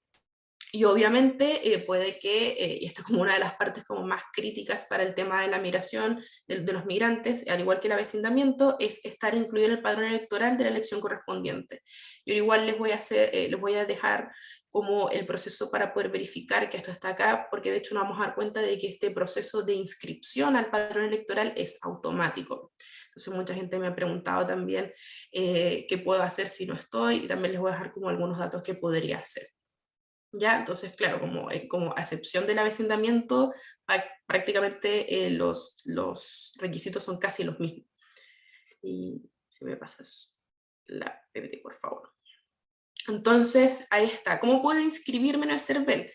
Y obviamente eh, puede que, eh, y esta es como una de las partes como más críticas para el tema de la migración de, de, los migrantes, al igual que el avecindamiento, es estar incluido en el padrón electoral de la elección correspondiente. Yo igual les voy a, hacer, les voy a dejar como el proceso para poder verificar que esto está acá, porque de hecho nos vamos a dar cuenta de que este proceso de inscripción al padrón electoral es automático. Entonces mucha gente me ha preguntado también eh, qué puedo hacer si no estoy, y también les voy a dejar como algunos datos que podría hacer. ¿Ya? Entonces, claro, como, eh, como excepción del avecindamiento, prácticamente eh, los, los requisitos son casi los mismos. Y si me pasas la PPT, por favor. Entonces, ahí está. ¿Cómo puedo inscribirme en el CERVEL?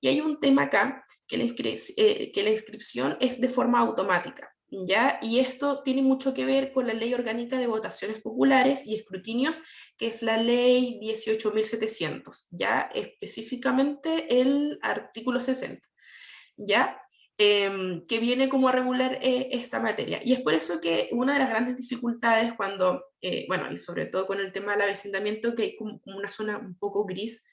Y hay un tema acá, eh, que la inscripción es de forma automática. ¿Ya? Y esto tiene mucho que ver con la Ley Orgánica de Votaciones Populares y Escrutinios, que es la Ley 18.700, ¿ya? Específicamente el artículo 60, ¿ya? Em, que viene como a regular eh, esta materia. Y es por eso que una de las grandes dificultades cuando, eh, bueno, y sobre todo con el tema del avecindamiento, que hay como, una zona un poco gris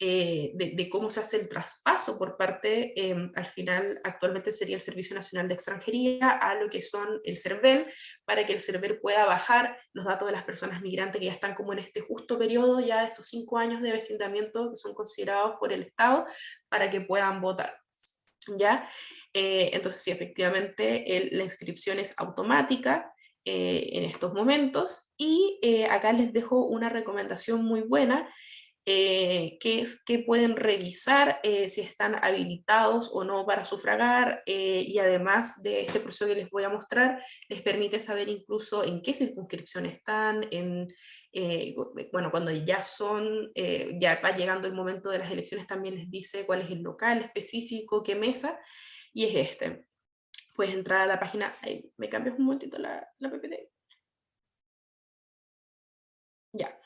eh, de, cómo se hace el traspaso por parte, em, al final, actualmente sería el Servicio Nacional de Extranjería, a lo que son el CERVEL, para que el CERVEL pueda bajar los datos de las personas migrantes que ya están como en este justo periodo ya de estos cinco años de avecindamiento que son considerados por el Estado, para que puedan votar. ¿Ya? Eh, entonces, sí, efectivamente, la inscripción es automática eh, en estos momentos y eh, acá les dejo una recomendación muy buena eh, que es que pueden revisar eh, si están habilitados o no para sufragar eh, y además de este proceso que les voy a mostrar, les permite saber incluso en qué circunscripción están, en, bueno, cuando ya son, ya va llegando el momento de las elecciones también les dice cuál es el local específico, qué mesa, y es este. Puedes entrar a la página, me cambias un momentito la, la PPT. Ya,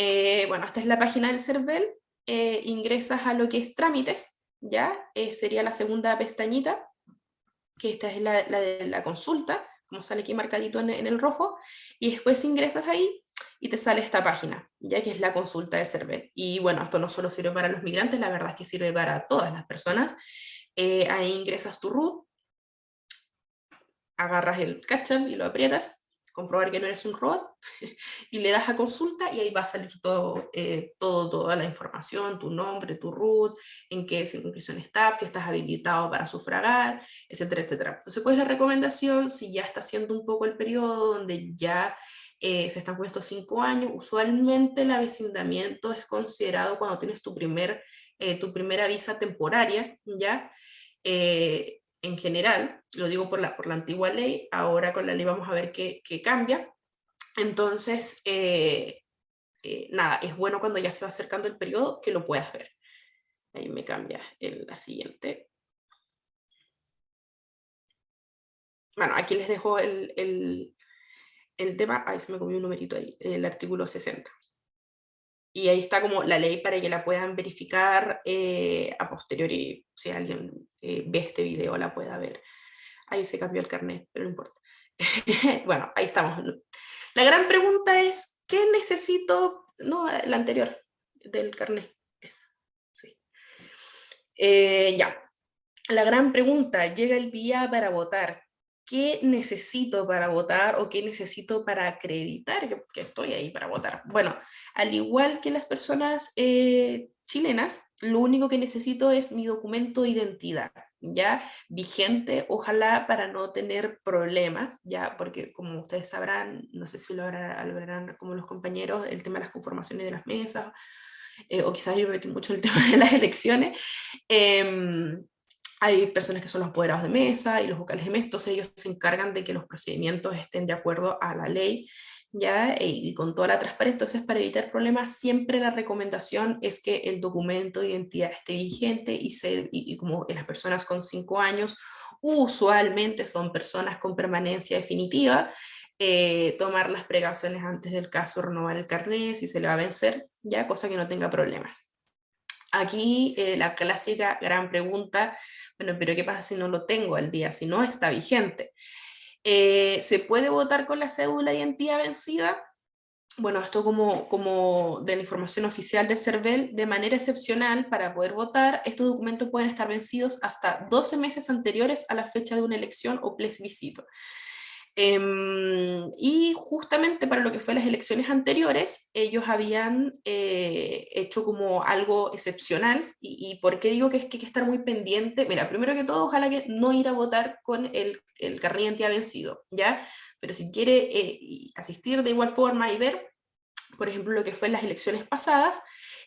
eh, bueno, esta es la página del CERVEL, eh, ingresas a lo que es trámites, ¿ya? Eh, sería la segunda pestañita. que esta es la, de la consulta, como sale aquí marcadito en, el rojo, y después ingresas ahí y te sale esta página, ya que es la consulta de CERVEL. Y bueno, esto no solo sirve para los migrantes, la verdad es que sirve para todas las personas. Ahí ingresas tu root, agarras el captcha y lo aprietas, comprobar que no eres un robot, y le das a consulta y ahí va a salir todo, eh, todo, toda la información, tu nombre, tu root, en qué circunscripción estás, si estás habilitado para sufragar, etcétera, etcétera. Entonces, ¿cuál la recomendación? Si ya está haciendo un poco el periodo donde ya eh, se están con estos cinco años, usualmente el avecindamiento es considerado cuando tienes tu, primer, eh, tu primera visa temporaria, ¿ya? En general, lo digo por la, por la antigua ley, ahora con la ley vamos a ver qué, cambia. Entonces, eh, eh, nada, es bueno cuando ya se va acercando el periodo que lo puedas ver. Ahí me cambia el, la siguiente. Bueno, aquí les dejo el, el, el tema, ahí se me comió un numerito ahí, el artículo 60 y ahí está como la ley para que la puedan verificar eh, a posteriori, si alguien eh, ve este video la pueda ver. Ahí se cambió el carnet, pero no importa. bueno, ahí estamos. La gran pregunta es, ¿qué necesito? No, la anterior, del carnet. Sí. Eh, ya. La gran pregunta, llega el día para votar. ¿Qué necesito para votar o qué necesito para acreditar que, estoy ahí para votar? Bueno, al igual que las personas eh, chilenas, lo único que necesito es mi documento de identidad, ya vigente, ojalá para no tener problemas, ya porque como ustedes sabrán, no sé si lo verán como los compañeros, el tema de las conformaciones de las mesas, eh, o quizás yo me metí mucho el tema de las elecciones, eh, hay personas que son los apoderados de mesa y los vocales de mesa, entonces ellos se encargan de que los procedimientos estén de acuerdo a la ley, ¿ya? E, y con toda la transparencia. Entonces, para evitar problemas, siempre la recomendación es que el documento de identidad esté vigente y, se, y, como las personas con cinco años usualmente son personas con permanencia definitiva, eh, tomar las precauciones antes del caso, renovar el carnet si se le va a vencer, ya cosa que no tenga problemas. Aquí eh, la clásica gran pregunta, bueno, pero ¿qué pasa si no lo tengo al día, si no está vigente? Eh, ¿Se puede votar con la cédula de identidad vencida? Bueno, esto como, como de la información oficial del CERVEL, de manera excepcional para poder votar, estos documentos pueden estar vencidos hasta 12 meses anteriores a la fecha de una elección o plebiscito. Em, y justamente para lo que fue las elecciones anteriores, ellos habían eh, hecho como algo excepcional. Y, por qué digo que, es, que hay que estar muy pendiente? Mira, primero que todo, ojalá que no ir a votar con el, el carnet de identidad vencido, ¿ya? Pero si quiere eh, asistir de igual forma y ver, por ejemplo, lo que fue en las elecciones pasadas,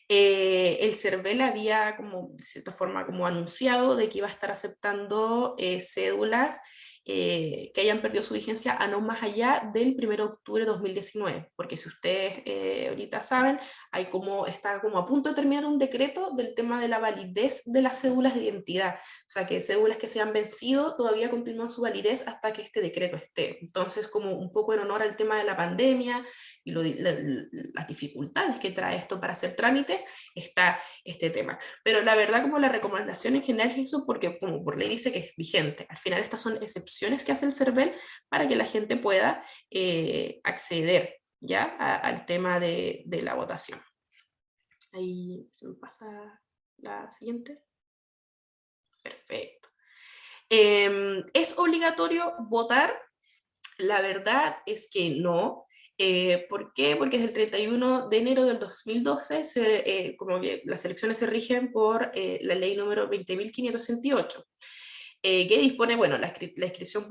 eh, el CERVEL había como, de cierta forma, como anunciado de que iba a estar aceptando cédulas eh, que hayan perdido su vigencia a no más allá del 1 de octubre de 2019, porque si ustedes eh, ahorita saben, hay como, está como a punto de terminar un decreto del tema de la validez de las cédulas de identidad, o sea que cédulas que se han vencido todavía continúan su validez hasta que este decreto esté, entonces como un poco en honor al tema de la pandemia y las dificultades que trae esto para hacer trámites, está este tema, pero la verdad como la recomendación en general es eso porque como por ley dice que es vigente, al final estas son excepciones que hace el CERVEL para que la gente pueda eh, acceder ya al tema de, la votación. Ahí se me pasa la siguiente. Perfecto. Em, ¿Es obligatorio votar? La verdad es que no. Eh, ¿Por qué? Porque desde el 31 de enero del 2012, eh, como las elecciones se rigen por la ley número 20.568. Eh, que dispone, bueno, la, inscripción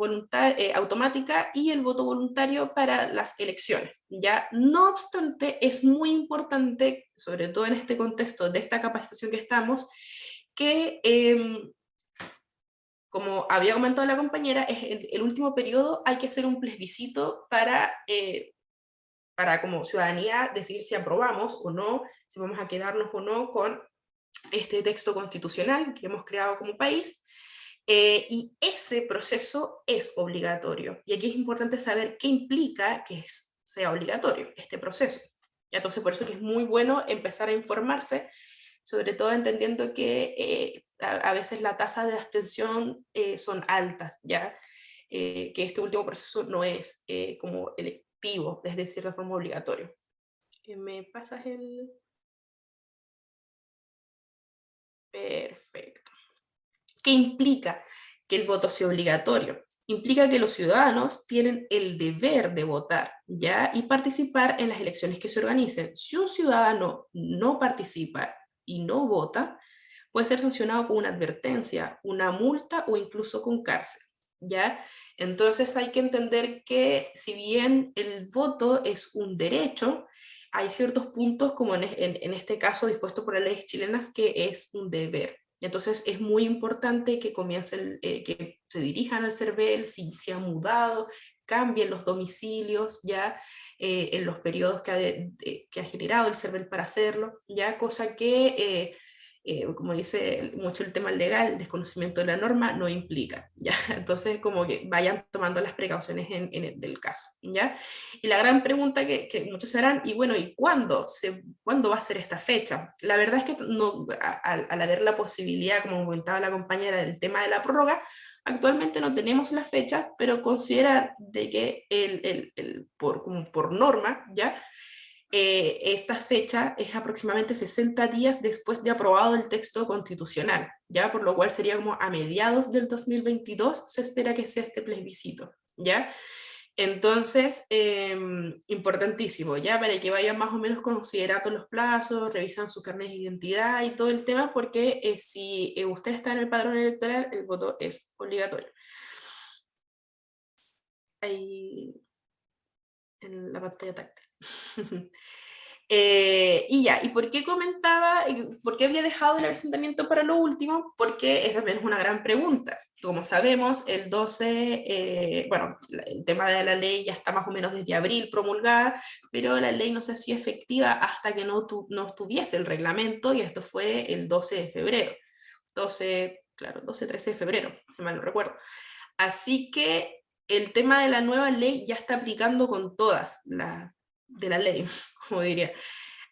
eh, automática y el voto voluntario para las elecciones. Ya, no obstante, es muy importante, sobre todo en este contexto de esta capacitación que estamos, que, em, como había comentado la compañera, es el, el, último periodo hay que hacer un plebiscito para, eh, para como ciudadanía decidir si aprobamos o no, si vamos a quedarnos o no con este texto constitucional que hemos creado como país, eh, y ese proceso es obligatorio. Y aquí es importante saber qué implica que sea obligatorio este proceso. Entonces por eso que es muy bueno empezar a informarse sobre todo entendiendo que eh, a, veces la tasa de abstención eh, son altas, ¿ya? que este último proceso no es como electivo, es decir, de forma obligatoria. ¿Me pasas el...? Perfecto. ¿Qué implica que el voto sea obligatorio? Implica que los ciudadanos tienen el deber de votar ¿ya? y participar en las elecciones que se organicen. Si un ciudadano no participa y no vota, puede ser sancionado con una advertencia, una multa o incluso con cárcel. ¿ya? Entonces hay que entender que si bien el voto es un derecho, hay ciertos puntos, como en, este caso dispuesto por las leyes chilenas, que es un deber. Entonces es muy importante que comiencen, eh, que se dirijan al CERVEL, si se han mudado, cambien los domicilios ya eh, en los periodos que ha, generado el CERVEL para hacerlo, ya cosa que eh, como dice mucho el tema legal, el desconocimiento de la norma no implica, ¿ya? Entonces, como que vayan tomando las precauciones en, el, del caso, ¿ya? Y la gran pregunta que, que, muchos harán, y bueno, ¿y cuándo? Se, ¿Cuándo va a ser esta fecha? La verdad es que no, al, haber la posibilidad, como comentaba la compañera, del tema de la prórroga, Actualmente no tenemos la fecha, pero considerar de que el, el, el por, por norma, ¿ya? Eh, esta fecha es aproximadamente 60 días después de aprobado el texto constitucional, ya por lo cual sería como a mediados del 2022 se espera que sea este plebiscito, ¿ya? Entonces, em, importantísimo, ya para que vayan más o menos considerando los plazos, revisan su carnet de identidad y todo el tema, porque eh, si eh, usted está en el padrón electoral, el voto es obligatorio. Ahí en la pantalla táctil. Eh, y ya, ¿y por qué comentaba, por qué había dejado el asentamiento para lo último? Porque esa también una gran pregunta. Como sabemos, el 12, eh, bueno, el tema de la ley ya está más o menos desde abril promulgada, pero la ley no se hacía efectiva hasta que no, tu, no tuviese el reglamento, y esto fue el 12 de febrero. 12, claro, 12, 13 de febrero, si mal no recuerdo. Así que el tema de la nueva ley ya está aplicando con todas las de la ley, como diría.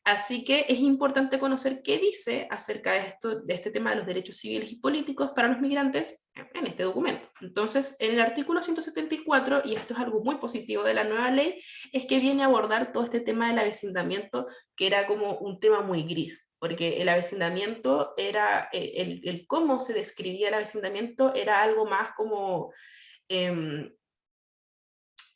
Así que es importante conocer qué dice acerca de, esto, de este tema de los derechos civiles y políticos para los migrantes en este documento. Entonces, en el artículo 174, y esto es algo muy positivo de la nueva ley, es que viene a abordar todo este tema del avecindamiento, que era como un tema muy gris, porque el avecindamiento era, eh, el, cómo se describía el avecindamiento era algo más como... Eh,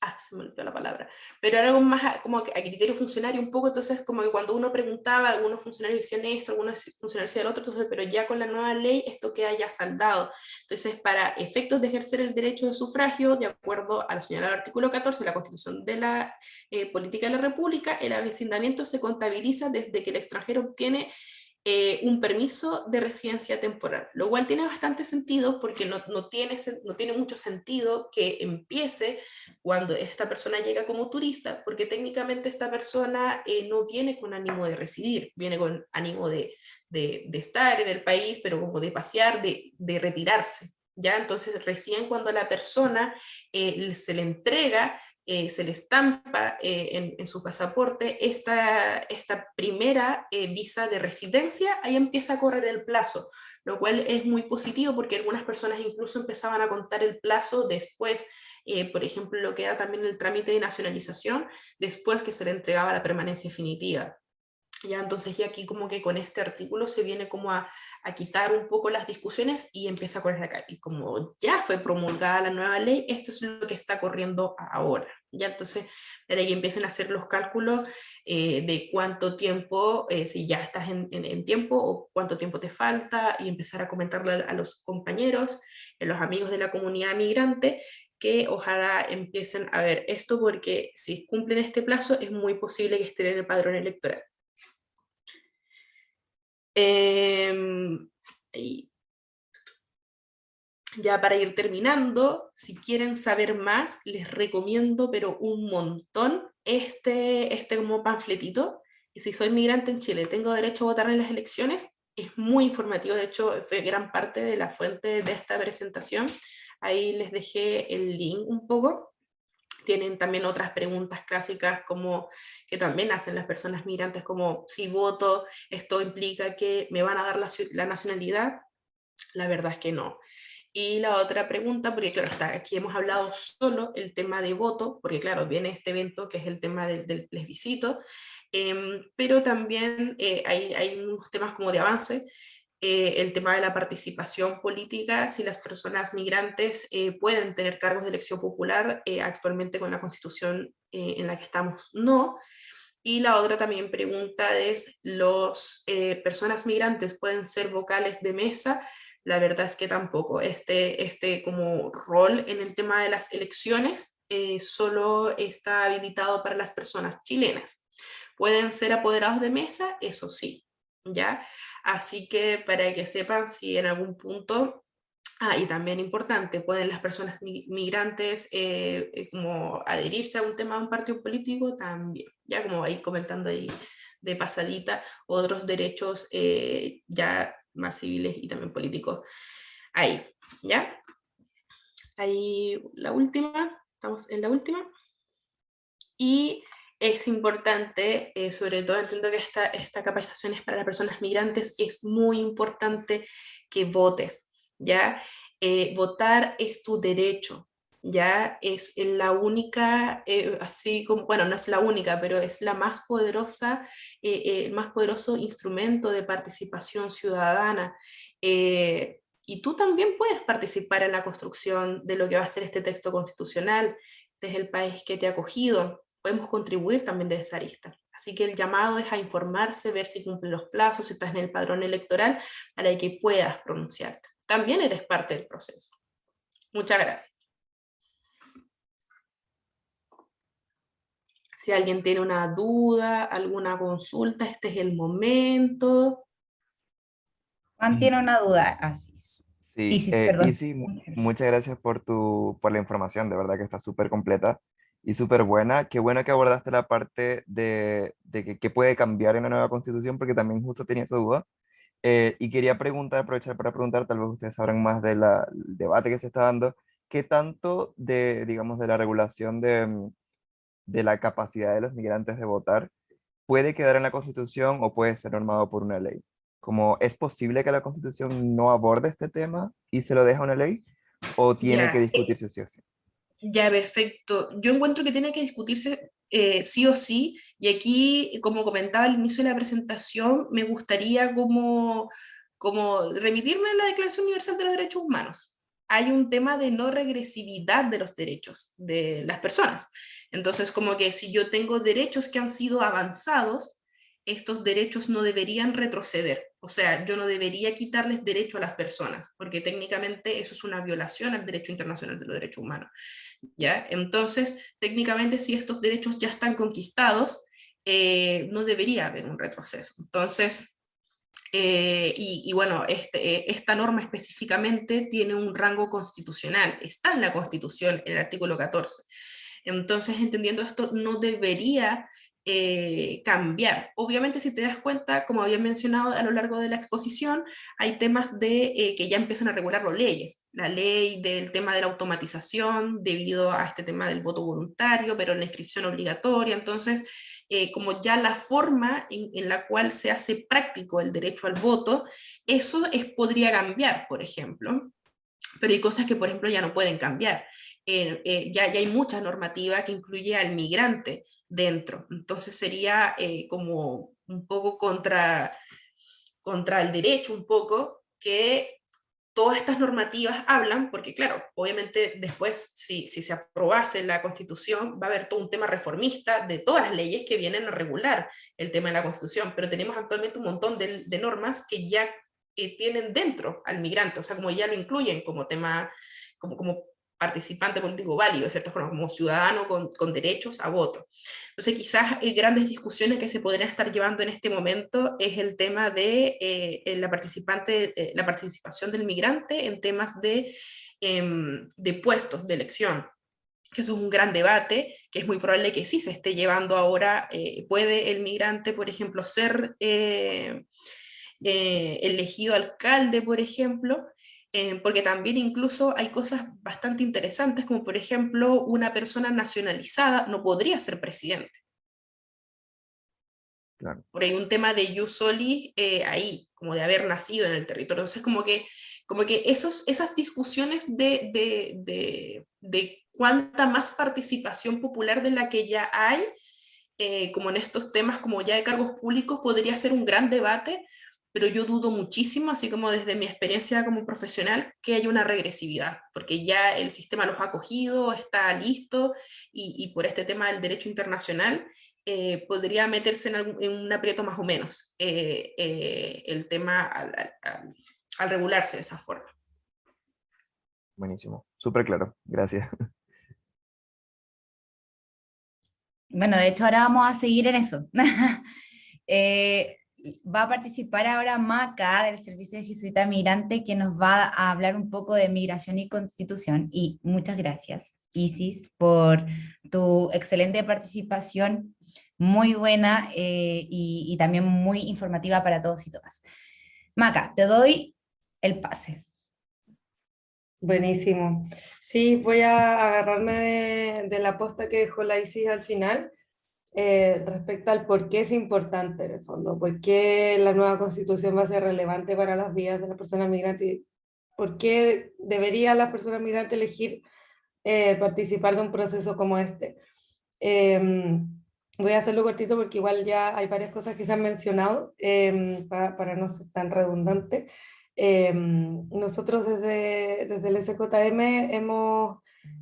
ah, se me olvidó la palabra, pero era algo más como a criterio funcionario un poco, entonces como que cuando uno preguntaba, algunos funcionarios decían esto, algunos funcionarios decían el otro, entonces, pero ya con la nueva ley esto queda ya saldado. Entonces, para efectos de ejercer el derecho de sufragio, de acuerdo a lo señalado artículo 14 de la Constitución de la eh, Política de la República, el avecindamiento se contabiliza desde que el extranjero obtiene eh, un permiso de residencia temporal, lo cual tiene bastante sentido porque no, tiene, mucho sentido que empiece cuando esta persona llega como turista, porque técnicamente esta persona eh, no viene con ánimo de residir, viene con ánimo de, estar en el país, pero como de pasear, de, de retirarse. ¿ya? Entonces recién cuando la persona eh, se le entrega eh, se le estampa eh, en, su pasaporte esta, esta primera eh, visa de residencia, ahí empieza a correr el plazo, lo cual es muy positivo porque algunas personas incluso empezaban a contar el plazo después, por ejemplo, lo que era también el trámite de nacionalización, después que se le entregaba la permanencia definitiva. Ya, entonces ya aquí como que con este artículo se viene como a, a quitar un poco las discusiones y empieza a correr acá. Y como ya fue promulgada la nueva ley, esto es lo que está corriendo ahora. Ya entonces, de ahí empiezan a hacer los cálculos eh, de cuánto tiempo, eh, si ya estás en, en, tiempo o cuánto tiempo te falta y empezar a comentarle a, a los compañeros, a los amigos de la comunidad migrante, que ojalá empiecen a ver esto porque si cumplen este plazo es muy posible que estén en el padrón electoral. Em, ya para ir terminando, si quieren saber más, les recomiendo, pero un montón, este, este como panfletito. Y si soy migrante en Chile, tengo derecho a votar en las elecciones, es muy informativo, de hecho fue gran parte de la fuente de esta presentación. Ahí les dejé el link un poco. Tienen también otras preguntas clásicas como que también hacen las personas migrantes como si voto, esto implica que me van a dar la, la nacionalidad. La verdad es que no. Y la otra pregunta, porque claro, está, aquí hemos hablado solo el tema de voto, porque claro, viene este evento que es el tema del, del plebiscito, em, pero también eh, hay, hay, unos temas como de avance, eh, el tema de la participación política, si las personas migrantes eh, pueden tener cargos de elección popular, actualmente con la constitución en la que estamos no, y la otra también pregunta es, ¿los personas migrantes pueden ser vocales de mesa? la verdad es que tampoco. Este, este como rol en el tema de las elecciones eh, solo está habilitado para las personas chilenas. Pueden ser apoderados de mesa, eso sí, ¿ya? Así que para que sepan si en algún punto, ah, y también importante, pueden las personas migrantes eh, eh, como adherirse a un tema de un partido político también, ya como ahí comentando ahí de pasadita, otros derechos ya más civiles y también políticos ahí, ¿ya? Ahí la última, estamos en la última. Y es importante, eh, sobre todo entiendo que esta, esta capacitación es para las personas migrantes, es muy importante que votes, ¿ya? Eh, votar es tu derecho, ya es la única, eh, así como, bueno, no es la única, pero es la más poderosa, el más poderoso instrumento de participación ciudadana. y tú también puedes participar en la construcción de lo que va a ser este texto constitucional desde el país que te ha acogido. Podemos contribuir también desde esa arista. Así que el llamado es a informarse, ver si cumplen los plazos, si estás en el padrón electoral, para que puedas pronunciarte. También eres parte del proceso. Muchas gracias. Si alguien tiene una duda, alguna consulta, este es el momento. Juan tiene una duda, así. Sí, sí, eh, sí, muchas gracias por, tu, por la información, de verdad que está súper completa y súper buena. Qué bueno que abordaste la parte de, de que, puede cambiar en la nueva constitución, porque también justo tenía esa duda. Eh, y quería preguntar, aprovechar para preguntar, tal vez ustedes sabrán más del debate que se está dando, ¿qué tanto de, digamos, de la regulación de, mm, de la capacidad de los migrantes de votar puede quedar en la Constitución o puede ser normado por una ley. Como es posible que la Constitución no aborde este tema y se lo deja una ley o tiene que discutirse sí o sí. Ya, perfecto. Yo encuentro que tiene que discutirse eh, sí o sí, y aquí, como comentaba al inicio de la presentación, me gustaría como, como remitirme a la Declaración Universal de los Derechos Humanos. Hay un tema de no regresividad de los derechos de las personas. Entonces, como que si yo tengo derechos que han sido avanzados, estos derechos no deberían retroceder. O sea, yo no debería quitarles derecho a las personas, porque técnicamente eso es una violación al derecho internacional de los derechos humanos. ¿ya? Entonces, técnicamente, si estos derechos ya están conquistados, eh, no debería haber un retroceso. Entonces, eh, y, bueno, este, eh, esta norma específicamente tiene un rango constitucional, está en la Constitución, en el artículo 14. Entonces, entendiendo esto, no debería eh, cambiar. Obviamente, si te das cuenta, como había mencionado a lo largo de la exposición, hay temas de, eh, que ya empiezan a regular las leyes. La ley del tema de la automatización, debido a este tema del voto voluntario, pero la inscripción obligatoria. Entonces, eh, como ya la forma en, en, la cual se hace práctico el derecho al voto, eso es, podría cambiar, por ejemplo. Pero hay cosas que, por ejemplo, ya no pueden cambiar. Ya, ya, hay mucha normativa que incluye al migrante dentro. Entonces sería eh, como un poco contra, contra el derecho, un poco, que todas estas normativas hablan, porque claro, obviamente después, si, si se aprobase la Constitución, va a haber todo un tema reformista de todas las leyes que vienen a regular el tema de la Constitución, pero tenemos actualmente un montón de, normas que ya eh, tienen dentro al migrante, o sea, como ya lo incluyen como tema, como, como participante político válido, de cierta forma, como ciudadano con, con derechos a voto. Entonces quizás eh, grandes discusiones que se podrían estar llevando en este momento es el tema de eh, la, participante, eh, la participación del migrante en temas de, em, de puestos de elección, que eso es un gran debate, que es muy probable que sí se esté llevando ahora, puede el migrante, por ejemplo, ser elegido alcalde, por ejemplo, eh, porque también incluso hay cosas bastante interesantes, como por ejemplo, una persona nacionalizada no podría ser presidente. Por ahí un tema de you soli eh, ahí, como de haber nacido en el territorio. Entonces, como que, como que esos, esas discusiones de, de, de, de cuánta más participación popular de la que ya hay, eh, como en estos temas como ya de cargos públicos, podría ser un gran debate, pero yo dudo muchísimo, así como desde mi experiencia como profesional, que haya una regresividad, porque ya el sistema los ha acogido, está listo, y, y por este tema del derecho internacional, eh, podría meterse en, un aprieto más o menos eh, eh, el tema al, al, al, regularse de esa forma. Buenísimo, súper claro, gracias. Bueno, de hecho ahora vamos a seguir en eso. eh, va a participar ahora Maca del Servicio de Jesuita Migrante que nos va a hablar un poco de migración y constitución y muchas gracias Isis por tu excelente participación, muy buena eh, y, también muy informativa para todos y todas. Maca, te doy el pase. Buenísimo. Sí, voy a agarrarme de, de la posta que dejó la Isis al final eh, respecto al por qué es importante en el fondo, por qué la nueva constitución va a ser relevante para las vidas de las personas migrantes, por qué debería las personas migrantes elegir eh, participar de un proceso como este. Em, voy a hacerlo cortito porque igual ya hay varias cosas que se han mencionado em, para, no ser tan redundante. Em, nosotros desde, desde el SJM hemos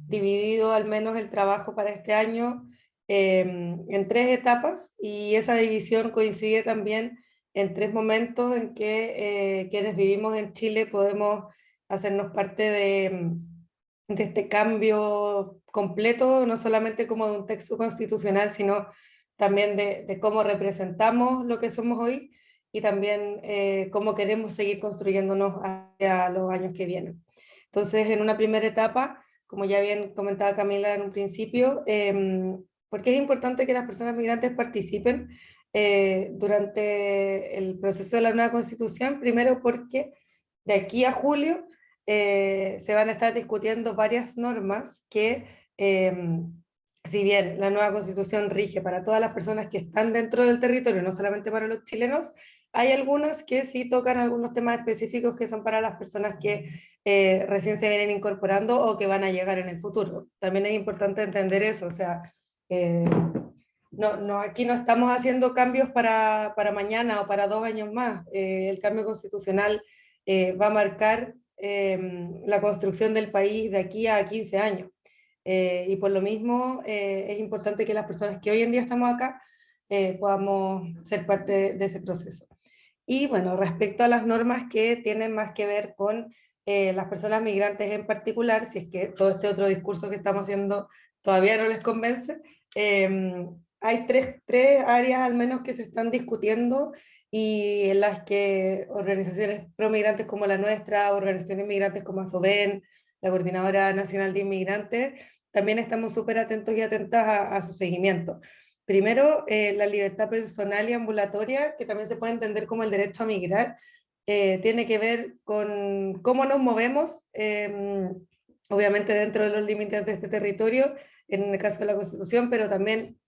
dividido al menos el trabajo para este año Em, en tres etapas y esa división coincide también en tres momentos en que eh, quienes vivimos en Chile podemos hacernos parte de, em, de este cambio completo, no solamente como de un texto constitucional, sino también de, de cómo representamos lo que somos hoy y también eh, cómo queremos seguir construyéndonos hacia los años que vienen. Entonces, en una primera etapa, como ya bien comentaba Camila en un principio, eh, ¿Por qué es importante que las personas migrantes participen eh, durante el proceso de la nueva constitución? Primero porque de aquí a julio eh, se van a estar discutiendo varias normas que, em, si bien la nueva constitución rige para todas las personas que están dentro del territorio, no solamente para los chilenos, hay algunas que sí tocan algunos temas específicos que son para las personas que eh, recién se vienen incorporando o que van a llegar en el futuro. También es importante entender eso, o sea, eh, no, no, aquí no estamos haciendo cambios para, para mañana o para dos años más. Eh, el cambio constitucional eh, va a marcar em, la construcción del país de aquí a 15 años. y por lo mismo es importante que las personas que hoy en día estamos acá podamos ser parte de ese proceso. Y bueno, respecto a las normas que tienen más que ver con las personas migrantes en particular, si es que todo este otro discurso que estamos haciendo todavía no les convence, Em, hay tres, tres áreas al menos que se están discutiendo y en las que organizaciones pro-migrantes como la nuestra, organizaciones migrantes como ASOBEN, la Coordinadora Nacional de Inmigrantes, también estamos súper atentos y atentas a, su seguimiento. Primero, eh, la libertad personal y ambulatoria, que también se puede entender como el derecho a migrar, eh, tiene que ver con cómo nos movemos, eh, obviamente dentro de los límites de este territorio, en el caso de la Constitución, pero también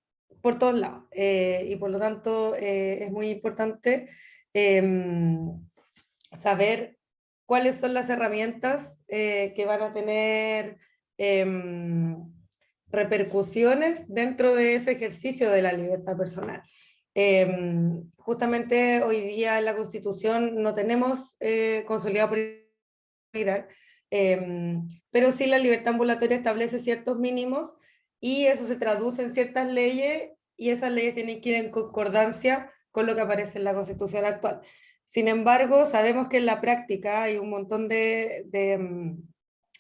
por todos lados. Eh, y por lo tanto eh, es muy importante em, saber cuáles son las herramientas eh, que van a tener em, repercusiones dentro de ese ejercicio de la libertad personal. Em, justamente hoy día en la Constitución no tenemos consolidado pero sí la libertad ambulatoria establece ciertos mínimos y eso se traduce en ciertas leyes y esas leyes tienen que ir en concordancia con lo que aparece en la Constitución actual. Sin embargo, sabemos que en la práctica hay un montón de, mm,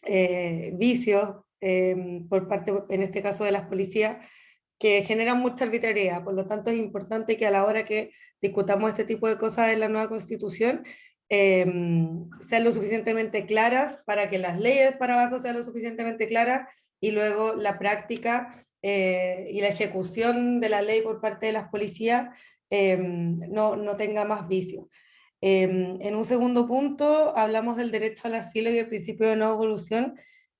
eh, vicios eh, por parte, en este caso, de las policías, que generan mucha arbitrariedad. Por lo tanto, es importante que a la hora que discutamos este tipo de cosas en la nueva Constitución, eh, sean lo suficientemente claras para que las leyes para abajo sean lo suficientemente claras y luego la práctica eh, y la ejecución de la ley por parte de las policías eh, no, no, tenga más vicio. Em, en un segundo punto hablamos del derecho al asilo y el principio de no evolución.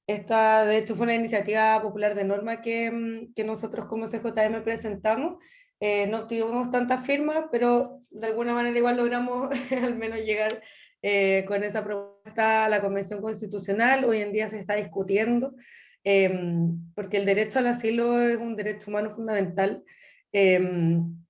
Esta, de hecho, fue una iniciativa popular de norma que, mm, que nosotros como CJM presentamos. Eh, no tuvimos tantas firmas, pero de alguna manera igual logramos al menos llegar eh, con esa propuesta a la Convención Constitucional. Hoy en día se está discutiendo, em, porque el derecho al asilo es un derecho humano fundamental. Em,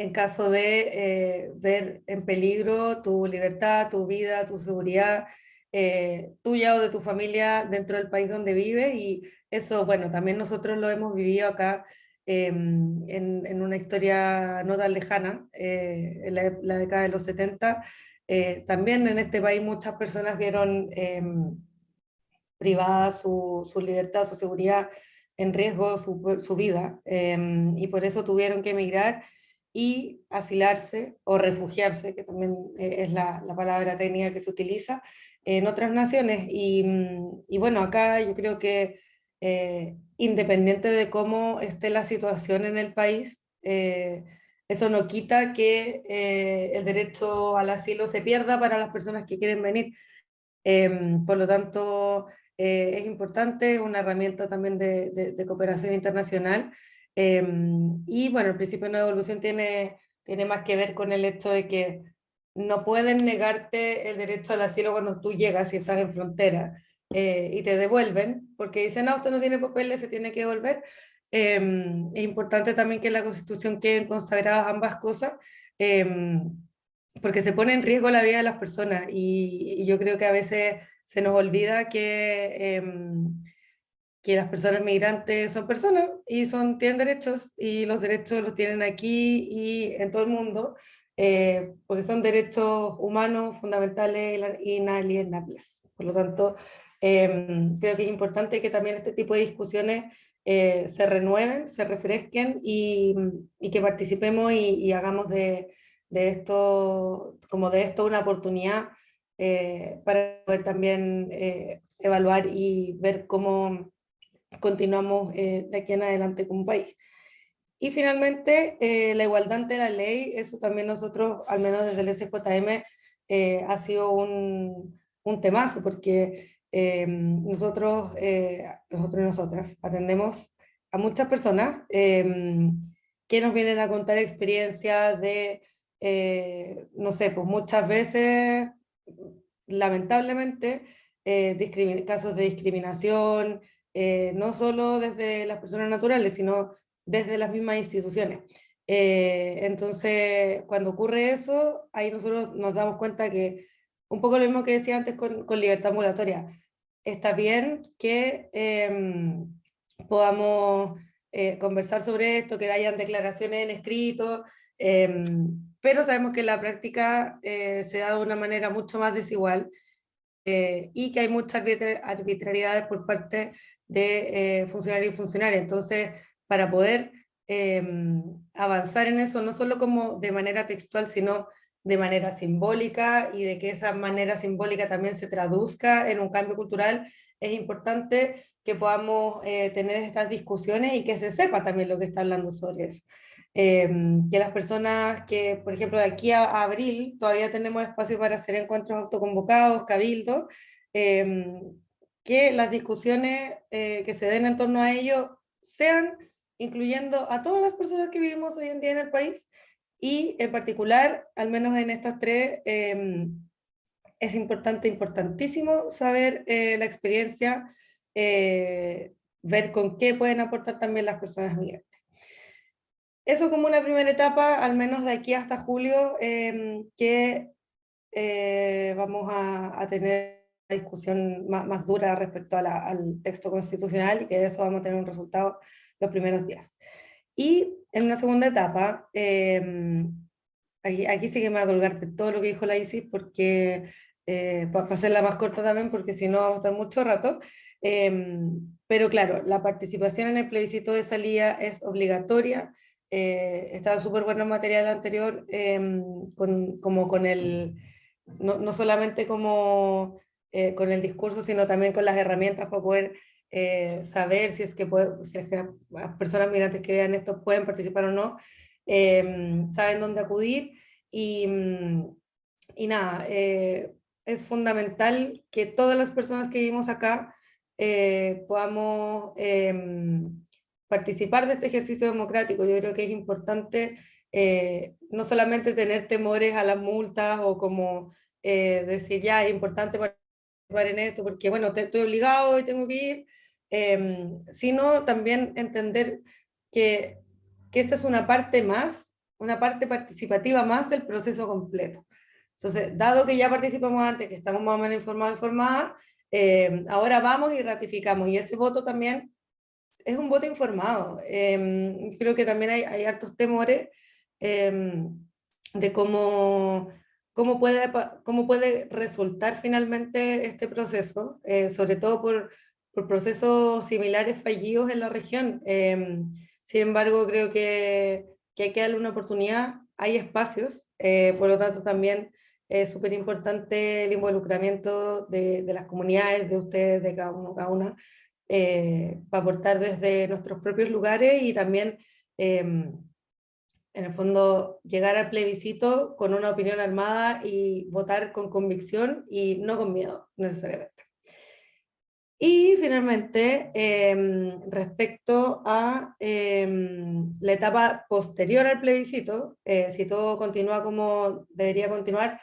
en caso de eh, ver en peligro tu libertad, tu vida, tu seguridad, eh, tuya o de tu familia dentro del país donde vives y eso, bueno, también nosotros lo hemos vivido acá em, en, una historia no tan lejana, eh, en la, década de los 70, también en este país muchas personas vieron privada su, su, libertad, su seguridad en riesgo, su, su vida, em, y por eso tuvieron que emigrar y asilarse o refugiarse, que también eh, es la, la, palabra técnica que se utiliza en otras naciones. Y, mm, y bueno, acá yo creo que eh, independiente de cómo esté la situación en el país, eh, eso no quita que el derecho al asilo se pierda para las personas que quieren venir. Em, por lo tanto, es importante, es una herramienta también de, de, de cooperación internacional, Em, y bueno, el principio de no devolución tiene, tiene más que ver con el hecho de que no pueden negarte el derecho al asilo cuando tú llegas y estás en frontera eh, y te devuelven, porque dicen, no, usted no tiene papeles, se tiene que devolver. Em, es importante también que en la Constitución queden consagradas ambas cosas, em, porque se pone en riesgo la vida de las personas y, y yo creo que a veces se nos olvida que que las personas migrantes son personas y son, tienen derechos y los derechos los tienen aquí y en todo el mundo, eh, porque son derechos humanos fundamentales e inalienables. Por lo tanto, em, creo que es importante que también este tipo de discusiones eh, se renueven, se refresquen y, y que participemos y, hagamos de, de, esto, como de esto una oportunidad eh, para poder también evaluar y ver cómo continuamos eh, de aquí en adelante como país. Y finalmente, eh, la igualdad ante la ley, eso también nosotros, al menos desde el SJM, eh, ha sido un, un temazo, porque nosotros, nosotros y nosotras atendemos a muchas personas que nos vienen a contar experiencias de, no sé, pues muchas veces, lamentablemente, casos de discriminación, eh, no solo desde las personas naturales, sino desde las mismas instituciones. Eh, entonces, cuando ocurre eso, ahí nosotros nos damos cuenta que, un poco lo mismo que decía antes con, con libertad ambulatoria, está bien que em, podamos eh, conversar sobre esto, que hayan declaraciones en escrito, em, pero sabemos que la práctica se da de una manera mucho más desigual y que hay muchas arbitrariedades por parte de eh, funcionarios y funcionarias. Entonces, para poder em, avanzar en eso, no solo como de manera textual, sino de manera simbólica y de que esa manera simbólica también se traduzca en un cambio cultural, es importante que podamos eh, tener estas discusiones y que se sepa también lo que está hablando sobre eso. Em, que las personas que, por ejemplo, de aquí a, abril todavía tenemos espacio para hacer encuentros autoconvocados, cabildos, eh, que las discusiones eh, que se den en torno a ello sean incluyendo a todas las personas que vivimos hoy en día en el país y en particular, al menos en estas tres, em, es importante, importantísimo saber eh, la experiencia, eh, ver con qué pueden aportar también las personas migrantes. Eso como una primera etapa, al menos de aquí hasta julio, em, que vamos a, tener discusión más, dura respecto al texto constitucional y que de eso vamos a tener un resultado los primeros días. Y en una segunda etapa, em, aquí, aquí sí que me voy a colgar todo lo que dijo la ISIS porque, eh, para hacerla más corta también, porque si no vamos a estar mucho rato, em, pero claro, la participación en el plebiscito de salida es obligatoria, eh, estaba súper bueno el material anterior, em, con, como con el, no, no solamente como eh, con el discurso, sino también con las herramientas para poder eh, saber si es, que si es que las personas migrantes que vean esto pueden participar o no, em, saben dónde acudir y, mm, y nada, eh, es fundamental que todas las personas que vivimos acá eh, podamos em, participar de este ejercicio democrático. Yo creo que es importante eh, no solamente tener temores a las multas o como decir, ya, es importante participar en esto porque, bueno, estoy obligado y tengo que ir, em, sino también entender que, que esta es una parte más, una parte participativa más del proceso completo. Entonces, dado que ya participamos antes, que estamos más o menos informados, informadas, eh, ahora vamos y ratificamos. Y ese voto también es un voto informado. Eh, creo que también hay, hay hartos temores eh, de cómo, cómo, puede, cómo puede resultar finalmente este proceso, sobre todo por, por, procesos similares fallidos en la región. sin embargo, creo que, que hay que darle una oportunidad. Hay espacios, por lo tanto también es súper importante el involucramiento de, de, las comunidades, de ustedes, de cada uno, cada una, eh, para aportar desde nuestros propios lugares y también, em, en el fondo, llegar al plebiscito con una opinión armada y votar con convicción y no con miedo, necesariamente. Y finalmente, em, respecto a em, la etapa posterior al plebiscito, eh, si todo continúa como debería continuar,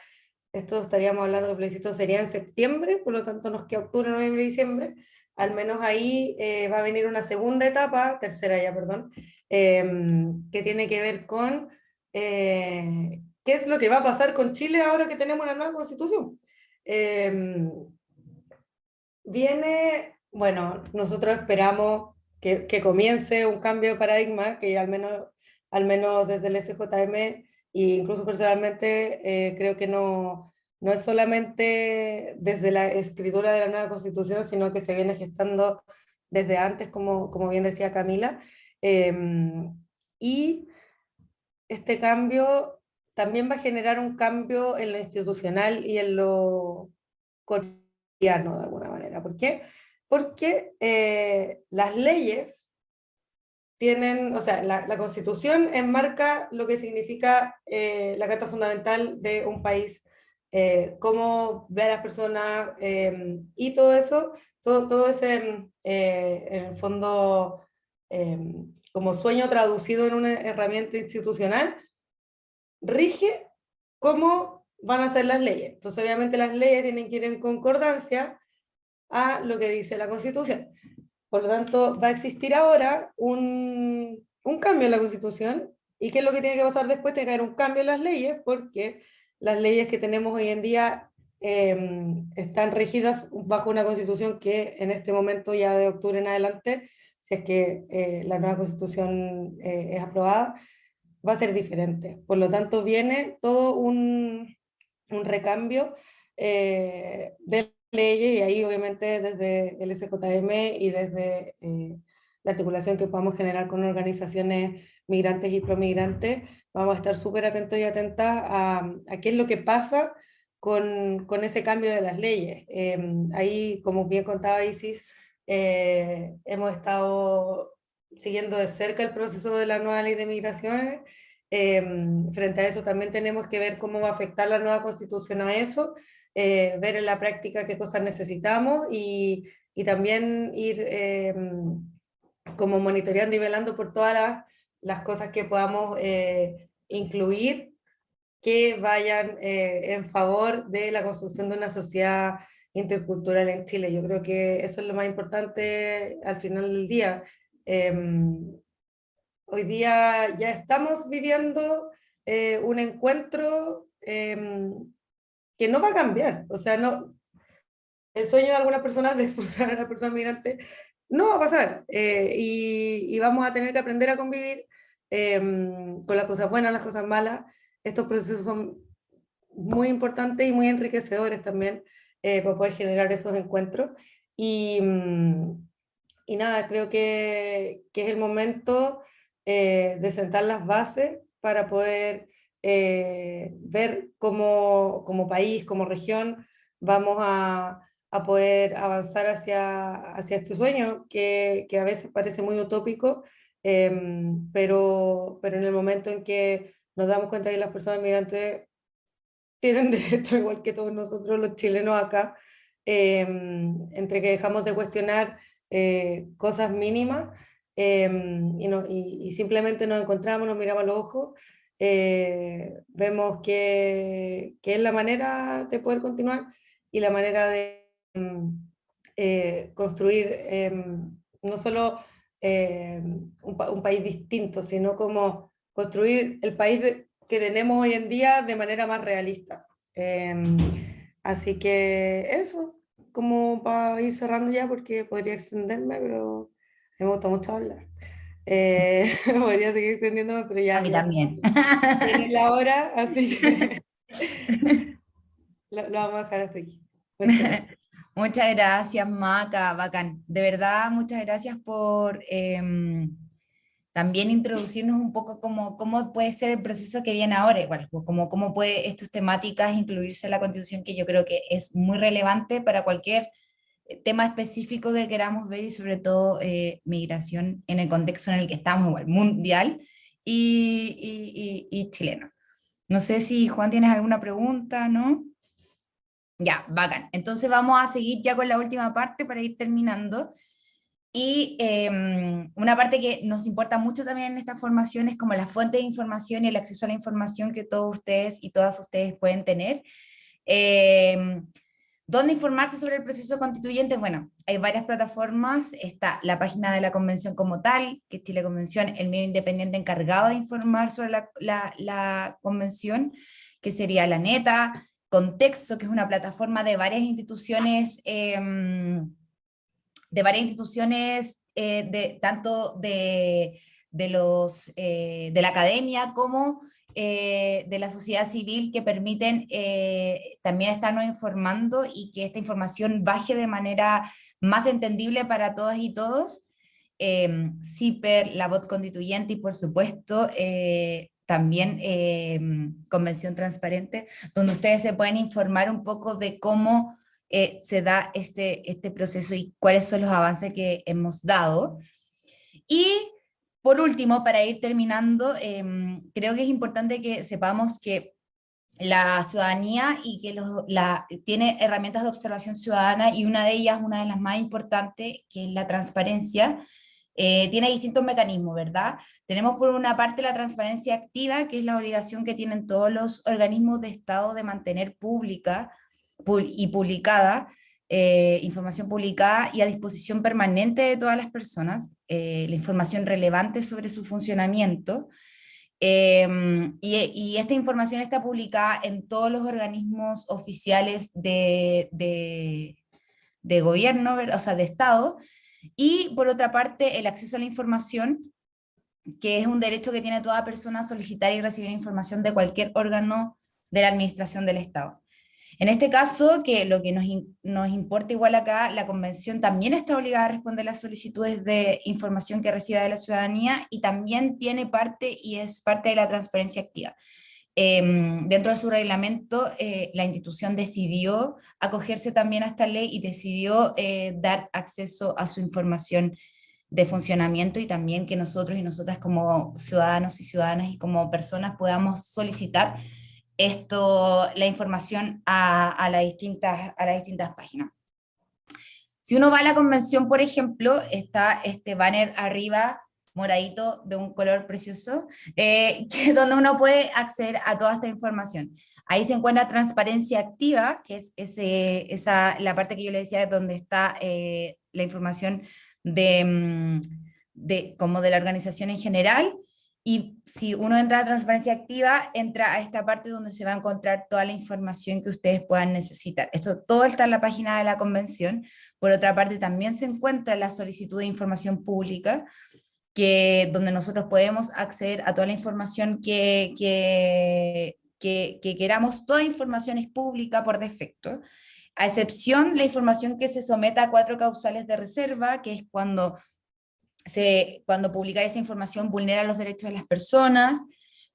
esto estaríamos hablando que el plebiscito sería en septiembre, por lo tanto nos queda octubre, noviembre diciembre, al menos ahí eh, va a venir una segunda etapa, tercera ya, perdón, em, que tiene que ver con eh, qué es lo que va a pasar con Chile ahora que tenemos una nueva constitución. Em, viene, bueno, nosotros esperamos que, que, comience un cambio de paradigma, que al menos, al menos desde el SJM e incluso personalmente eh, creo que no, no es solamente desde la escritura de la nueva constitución, sino que se viene gestando desde antes, como, como bien decía Camila. Em, y este cambio también va a generar un cambio en lo institucional y en lo cotidiano de alguna manera. ¿Por qué? Porque eh, las leyes tienen, o sea, la, la constitución enmarca lo que significa eh, la carta fundamental de un país, eh, cómo ve a las personas eh, y todo eso, todo, todo ese, en el fondo, como sueño traducido en una herramienta institucional, rige cómo van a ser las leyes. Entonces, obviamente las leyes tienen que ir en concordancia a lo que dice la Constitución. Por lo tanto, va a existir ahora un, un cambio en la Constitución, y ¿qué es lo que tiene que pasar después? Tiene que haber un cambio en las leyes, porque las leyes que tenemos hoy en día em, están regidas bajo una constitución que en este momento, ya de octubre en adelante, si es que eh, la nueva constitución eh, es aprobada, va a ser diferente. Por lo tanto, viene todo un, un recambio eh, del leyes y ahí obviamente desde el SJM y desde eh, la articulación que podamos generar con organizaciones migrantes y promigrantes, vamos a estar súper atentos y atentas a, a, qué es lo que pasa con, con ese cambio de las leyes. Em, ahí, como bien contaba Isis, eh, hemos estado siguiendo de cerca el proceso de la nueva ley de migraciones. Em, frente a eso también tenemos que ver cómo va a afectar la nueva constitución a eso, eh, ver en la práctica qué cosas necesitamos y, y también ir eh, como monitoreando y velando por todas las, cosas que podamos eh, incluir que vayan en favor de la construcción de una sociedad intercultural en Chile. Yo creo que eso es lo más importante al final del día. Em, hoy día ya estamos viviendo un encuentro em, que no va a cambiar. O sea, no, el sueño de algunas personas de expulsar a la persona migrante no va a pasar. Eh, y, vamos a tener que aprender a convivir em, con las cosas buenas, las cosas malas. Estos procesos son muy importantes y muy enriquecedores también eh, para poder generar esos encuentros. Y, y nada, creo que, que es el momento eh, de sentar las bases para poder eh, ver cómo como país, como región, vamos a, a poder avanzar hacia, hacia este sueño que, que, a veces parece muy utópico, em, pero, pero en el momento en que nos damos cuenta que las personas migrantes tienen derecho, igual que todos nosotros los chilenos acá, em, entre que dejamos de cuestionar eh, cosas mínimas em, y, y, simplemente nos encontramos, nos miramos a los ojos, eh, vemos que, que, es la manera de poder continuar y la manera de em, eh, construir no solo un, un, país distinto, sino como construir el país que tenemos hoy en día de manera más realista. Em, así que eso, como para ir cerrando ya, porque podría extenderme, pero me gusta mucho hablar. Eh, podría seguir extendiéndome, pero ya. A mí también. Tiene la hora, así que lo, vamos a dejar hasta aquí. Muchas gracias, Maca, bacán. De verdad, muchas gracias por em, también introducirnos un poco como cómo puede ser el proceso que viene ahora, igual, pues, como cómo puede estas temáticas incluirse en la Constitución, que yo creo que es muy relevante para cualquier eh, tema específico que queramos ver y sobre todo eh, migración en el contexto en el que estamos, igual, mundial y, y, y, chileno. No sé si Juan tienes alguna pregunta, ¿no? Ya, bacán. Entonces vamos a seguir ya con la última parte para ir terminando. Y em, una parte que nos importa mucho también en esta formación es como la fuente de información y el acceso a la información que todos ustedes y todas ustedes pueden tener. Eh, ¿Dónde informarse sobre el proceso constituyente? Bueno, hay varias plataformas, está la página de la convención como tal, que es Chile Convención, el medio independiente encargado de informar sobre la, convención, que sería la NETA, Contexto, que es una plataforma de varias instituciones eh, de varias instituciones, eh, de, tanto de, de los, eh, de la academia como eh, de la sociedad civil que permiten también estarnos informando y que esta información baje de manera más entendible para todas y todos. CIPER, la voz constituyente y por supuesto también Convención Transparente, donde ustedes se pueden informar un poco de cómo eh, se da este, este proceso y cuáles son los avances que hemos dado. Y por último, para ir terminando, em, creo que es importante que sepamos que la ciudadanía y que la, tiene herramientas de observación ciudadana y una de ellas, una de las más importantes, que es la transparencia, eh, tiene distintos mecanismos, ¿verdad? Tenemos por una parte la transparencia activa, que es la obligación que tienen todos los organismos de Estado de mantener pública y publicada, eh, información publicada y a disposición permanente de todas las personas, eh, la información relevante sobre su funcionamiento, em, y, esta información está publicada en todos los organismos oficiales de, de, gobierno, o sea, de Estado, y por otra parte el acceso a la información, que es un derecho que tiene toda persona solicitar y recibir información de cualquier órgano de la administración del Estado. En este caso, que lo que nos, importa igual acá, la convención también está obligada a responder las solicitudes de información que reciba de la ciudadanía y también tiene parte y es parte de la transparencia activa. Em, dentro de su reglamento, eh, la institución decidió acogerse también a esta ley y decidió eh, dar acceso a su información de funcionamiento y también que nosotros y nosotras como ciudadanos y ciudadanas y como personas podamos solicitar esto, la información a, a, las distintas, a las distintas páginas. Si uno va a la convención, por ejemplo, está este banner arriba, moradito, de un color precioso, eh, que, donde uno puede acceder a toda esta información. Ahí se encuentra transparencia activa, que es ese, esa, la parte que yo le decía, donde está eh, la información de, mm, de, como de la organización en general, y si uno entra a transparencia activa, entra a esta parte donde se va a encontrar toda la información que ustedes puedan necesitar. Esto todo está en la página de la convención. Por otra parte, también se encuentra la solicitud de información pública, que, donde nosotros podemos acceder a toda la información que, que, que, que queramos. Toda información es pública por defecto, a excepción la información que se someta a cuatro causales de reserva, que es cuando cuando publicar esa información vulnera los derechos de las personas,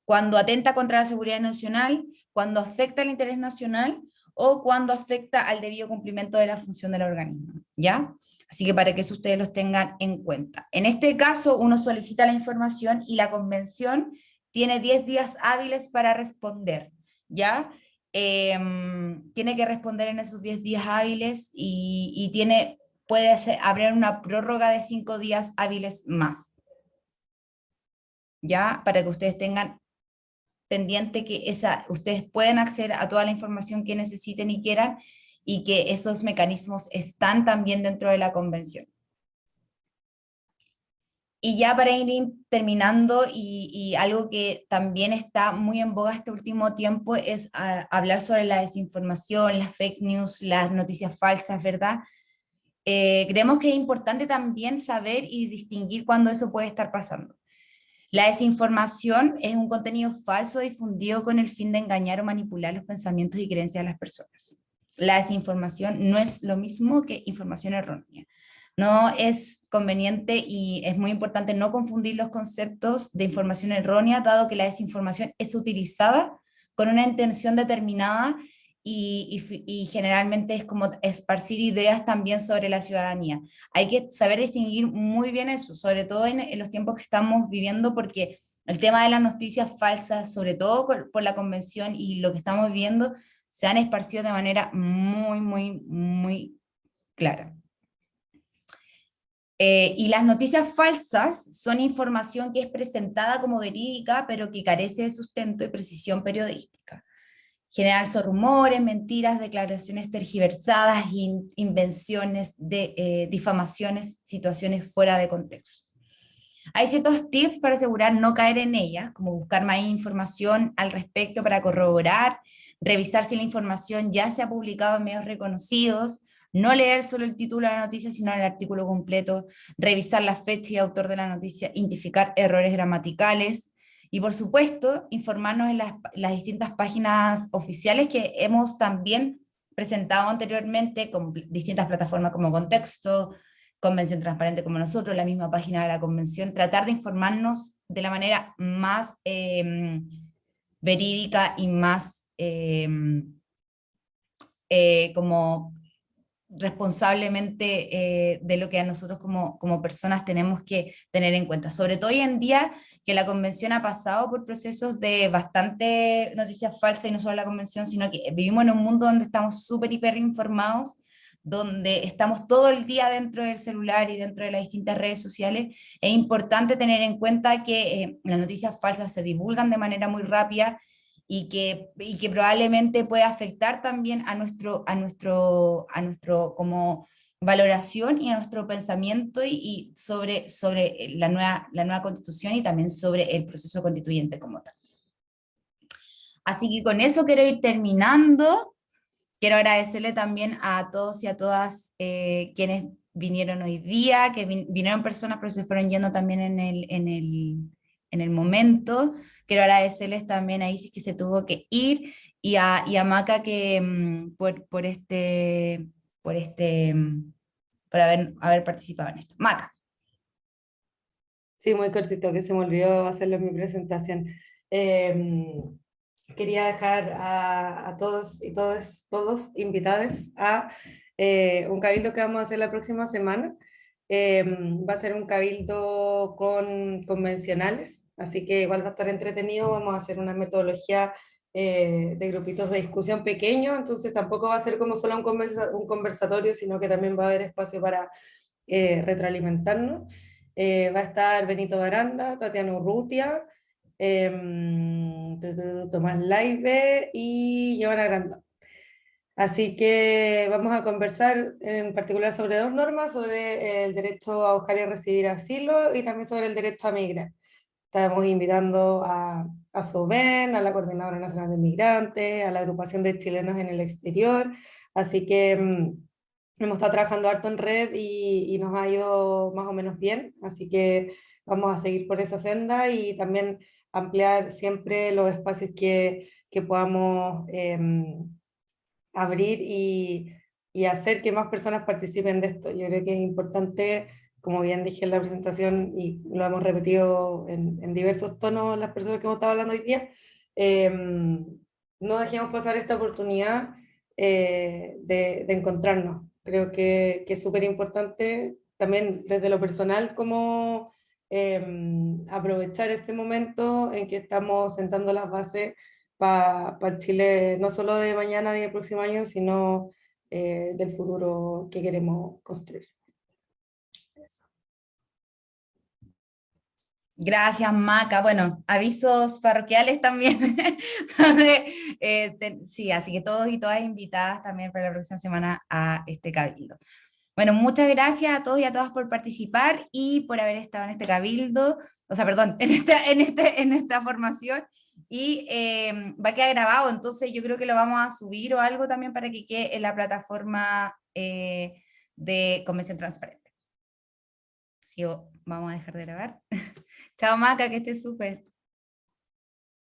cuando atenta contra la seguridad nacional, cuando afecta al interés nacional o cuando afecta al debido cumplimiento de la función del organismo, ¿ya? Así que para que eso ustedes los tengan en cuenta. En este caso, uno solicita la información y la convención tiene 10 días hábiles para responder, ¿ya? em, tiene que responder en esos 10 días hábiles y, tiene, puede hacer, abrir una prórroga de 5 días hábiles más. ¿Ya? Para que ustedes tengan pendiente que esa, ustedes pueden acceder a toda la información que necesiten y quieran, y que esos mecanismos están también dentro de la convención. Y ya para ir terminando, y, algo que también está muy en boga este último tiempo, es ah, hablar sobre la desinformación, las fake news, las noticias falsas, ¿verdad? Eh, creemos que es importante también saber y distinguir cuándo eso puede estar pasando. La desinformación es un contenido falso difundido con el fin de engañar o manipular los pensamientos y creencias de las personas la desinformación no es lo mismo que información errónea. No es conveniente y es muy importante no confundir los conceptos de información errónea, dado que la desinformación es utilizada con una intención determinada y, generalmente es como esparcir ideas también sobre la ciudadanía. Hay que saber distinguir muy bien eso, sobre todo en, los tiempos que estamos viviendo, porque el tema de las noticias falsas, sobre todo por la convención y lo que estamos viendo, se han esparcido de manera muy, muy, muy clara. Eh, y las noticias falsas son información que es presentada como verídica, pero que carece de sustento y precisión periodística. General son rumores, mentiras, declaraciones tergiversadas, invenciones, de, eh, difamaciones, situaciones fuera de contexto. Hay ciertos tips para asegurar no caer en ellas, como buscar más información al respecto para corroborar revisar si la información ya se ha publicado en medios reconocidos, no leer solo el título de la noticia, sino el artículo completo, revisar la fecha y autor de la noticia, identificar errores gramaticales, y por supuesto, informarnos en las, distintas páginas oficiales que hemos también presentado anteriormente con distintas plataformas como Contexto, Convención Transparente como nosotros, la misma página de la Convención, tratar de informarnos de la manera más em, verídica y más Em, eh, como responsablemente eh, de lo que a nosotros como, como personas tenemos que tener en cuenta. Sobre todo hoy en día que la convención ha pasado por procesos de bastante noticias falsas y no solo la convención, sino que vivimos en un mundo donde estamos súper hiper informados, donde estamos todo el día dentro del celular y dentro de las distintas redes sociales, es importante tener en cuenta que eh, las noticias falsas se divulgan de manera muy rápida y que, y que probablemente puede afectar también a nuestro, a nuestro, a nuestro como valoración y a nuestro pensamiento y, sobre, sobre la, nueva, la nueva constitución y también sobre el proceso constituyente como tal. Así que con eso quiero ir terminando. Quiero agradecerle también a todos y a todas eh, quienes vinieron hoy día, que vinieron personas pero se fueron yendo también en el, en el, en el momento. Quiero agradecerles también a Isis que se tuvo que ir y a, y a Maca que, mm, por, por, este, por, este, mm, por haber, haber participado en esto. Maca. Sí, muy cortito, que se me olvidó hacerlo mi presentación. Em, quería dejar a, a, todos y todos, todos invitados a eh, un cabildo que vamos a hacer la próxima semana. Em, va a ser un cabildo con convencionales, así que igual va a estar entretenido, vamos a hacer una metodología eh, de grupitos de discusión pequeño, entonces tampoco va a ser como solo un, conversatorio, sino que también va a haber espacio para eh, retroalimentarnos. Eh, va a estar Benito Baranda, Tatiana Urrutia, em, Tomás Laive y Giovanna Granda. Así que vamos a conversar en particular sobre dos normas, sobre el derecho a buscar y recibir asilo y también sobre el derecho a migrar. Estamos invitando a, a SOBEN, a la Coordinadora Nacional de Migrantes, a la agrupación de chilenos en el exterior, así que mm, hemos estado trabajando harto en red y, nos ha ido más o menos bien, así que vamos a seguir por esa senda y también ampliar siempre los espacios que, que podamos em, abrir y, y hacer que más personas participen de esto. Yo creo que es importante como bien dije en la presentación y lo hemos repetido en, diversos tonos las personas que hemos estado hablando hoy día, em, no dejemos pasar esta oportunidad eh, de, encontrarnos. Creo que, es súper importante también desde lo personal como em, aprovechar este momento en que estamos sentando las bases para Chile, no solo de mañana ni del próximo año, sino eh, del futuro que queremos construir. Gracias, Maca. Bueno, avisos parroquiales también. Eh, sí, así que todos y todas invitadas también para la próxima semana a este cabildo. Bueno, muchas gracias a todos y a todas por participar y por haber estado en este cabildo, o sea, perdón, en esta, en este, en esta formación, y em, va a quedar grabado, entonces yo creo que lo vamos a subir o algo también para que quede en la plataforma eh, de Convención Transparente. Sí, vamos a dejar de grabar. Chao Maca, que estés súper.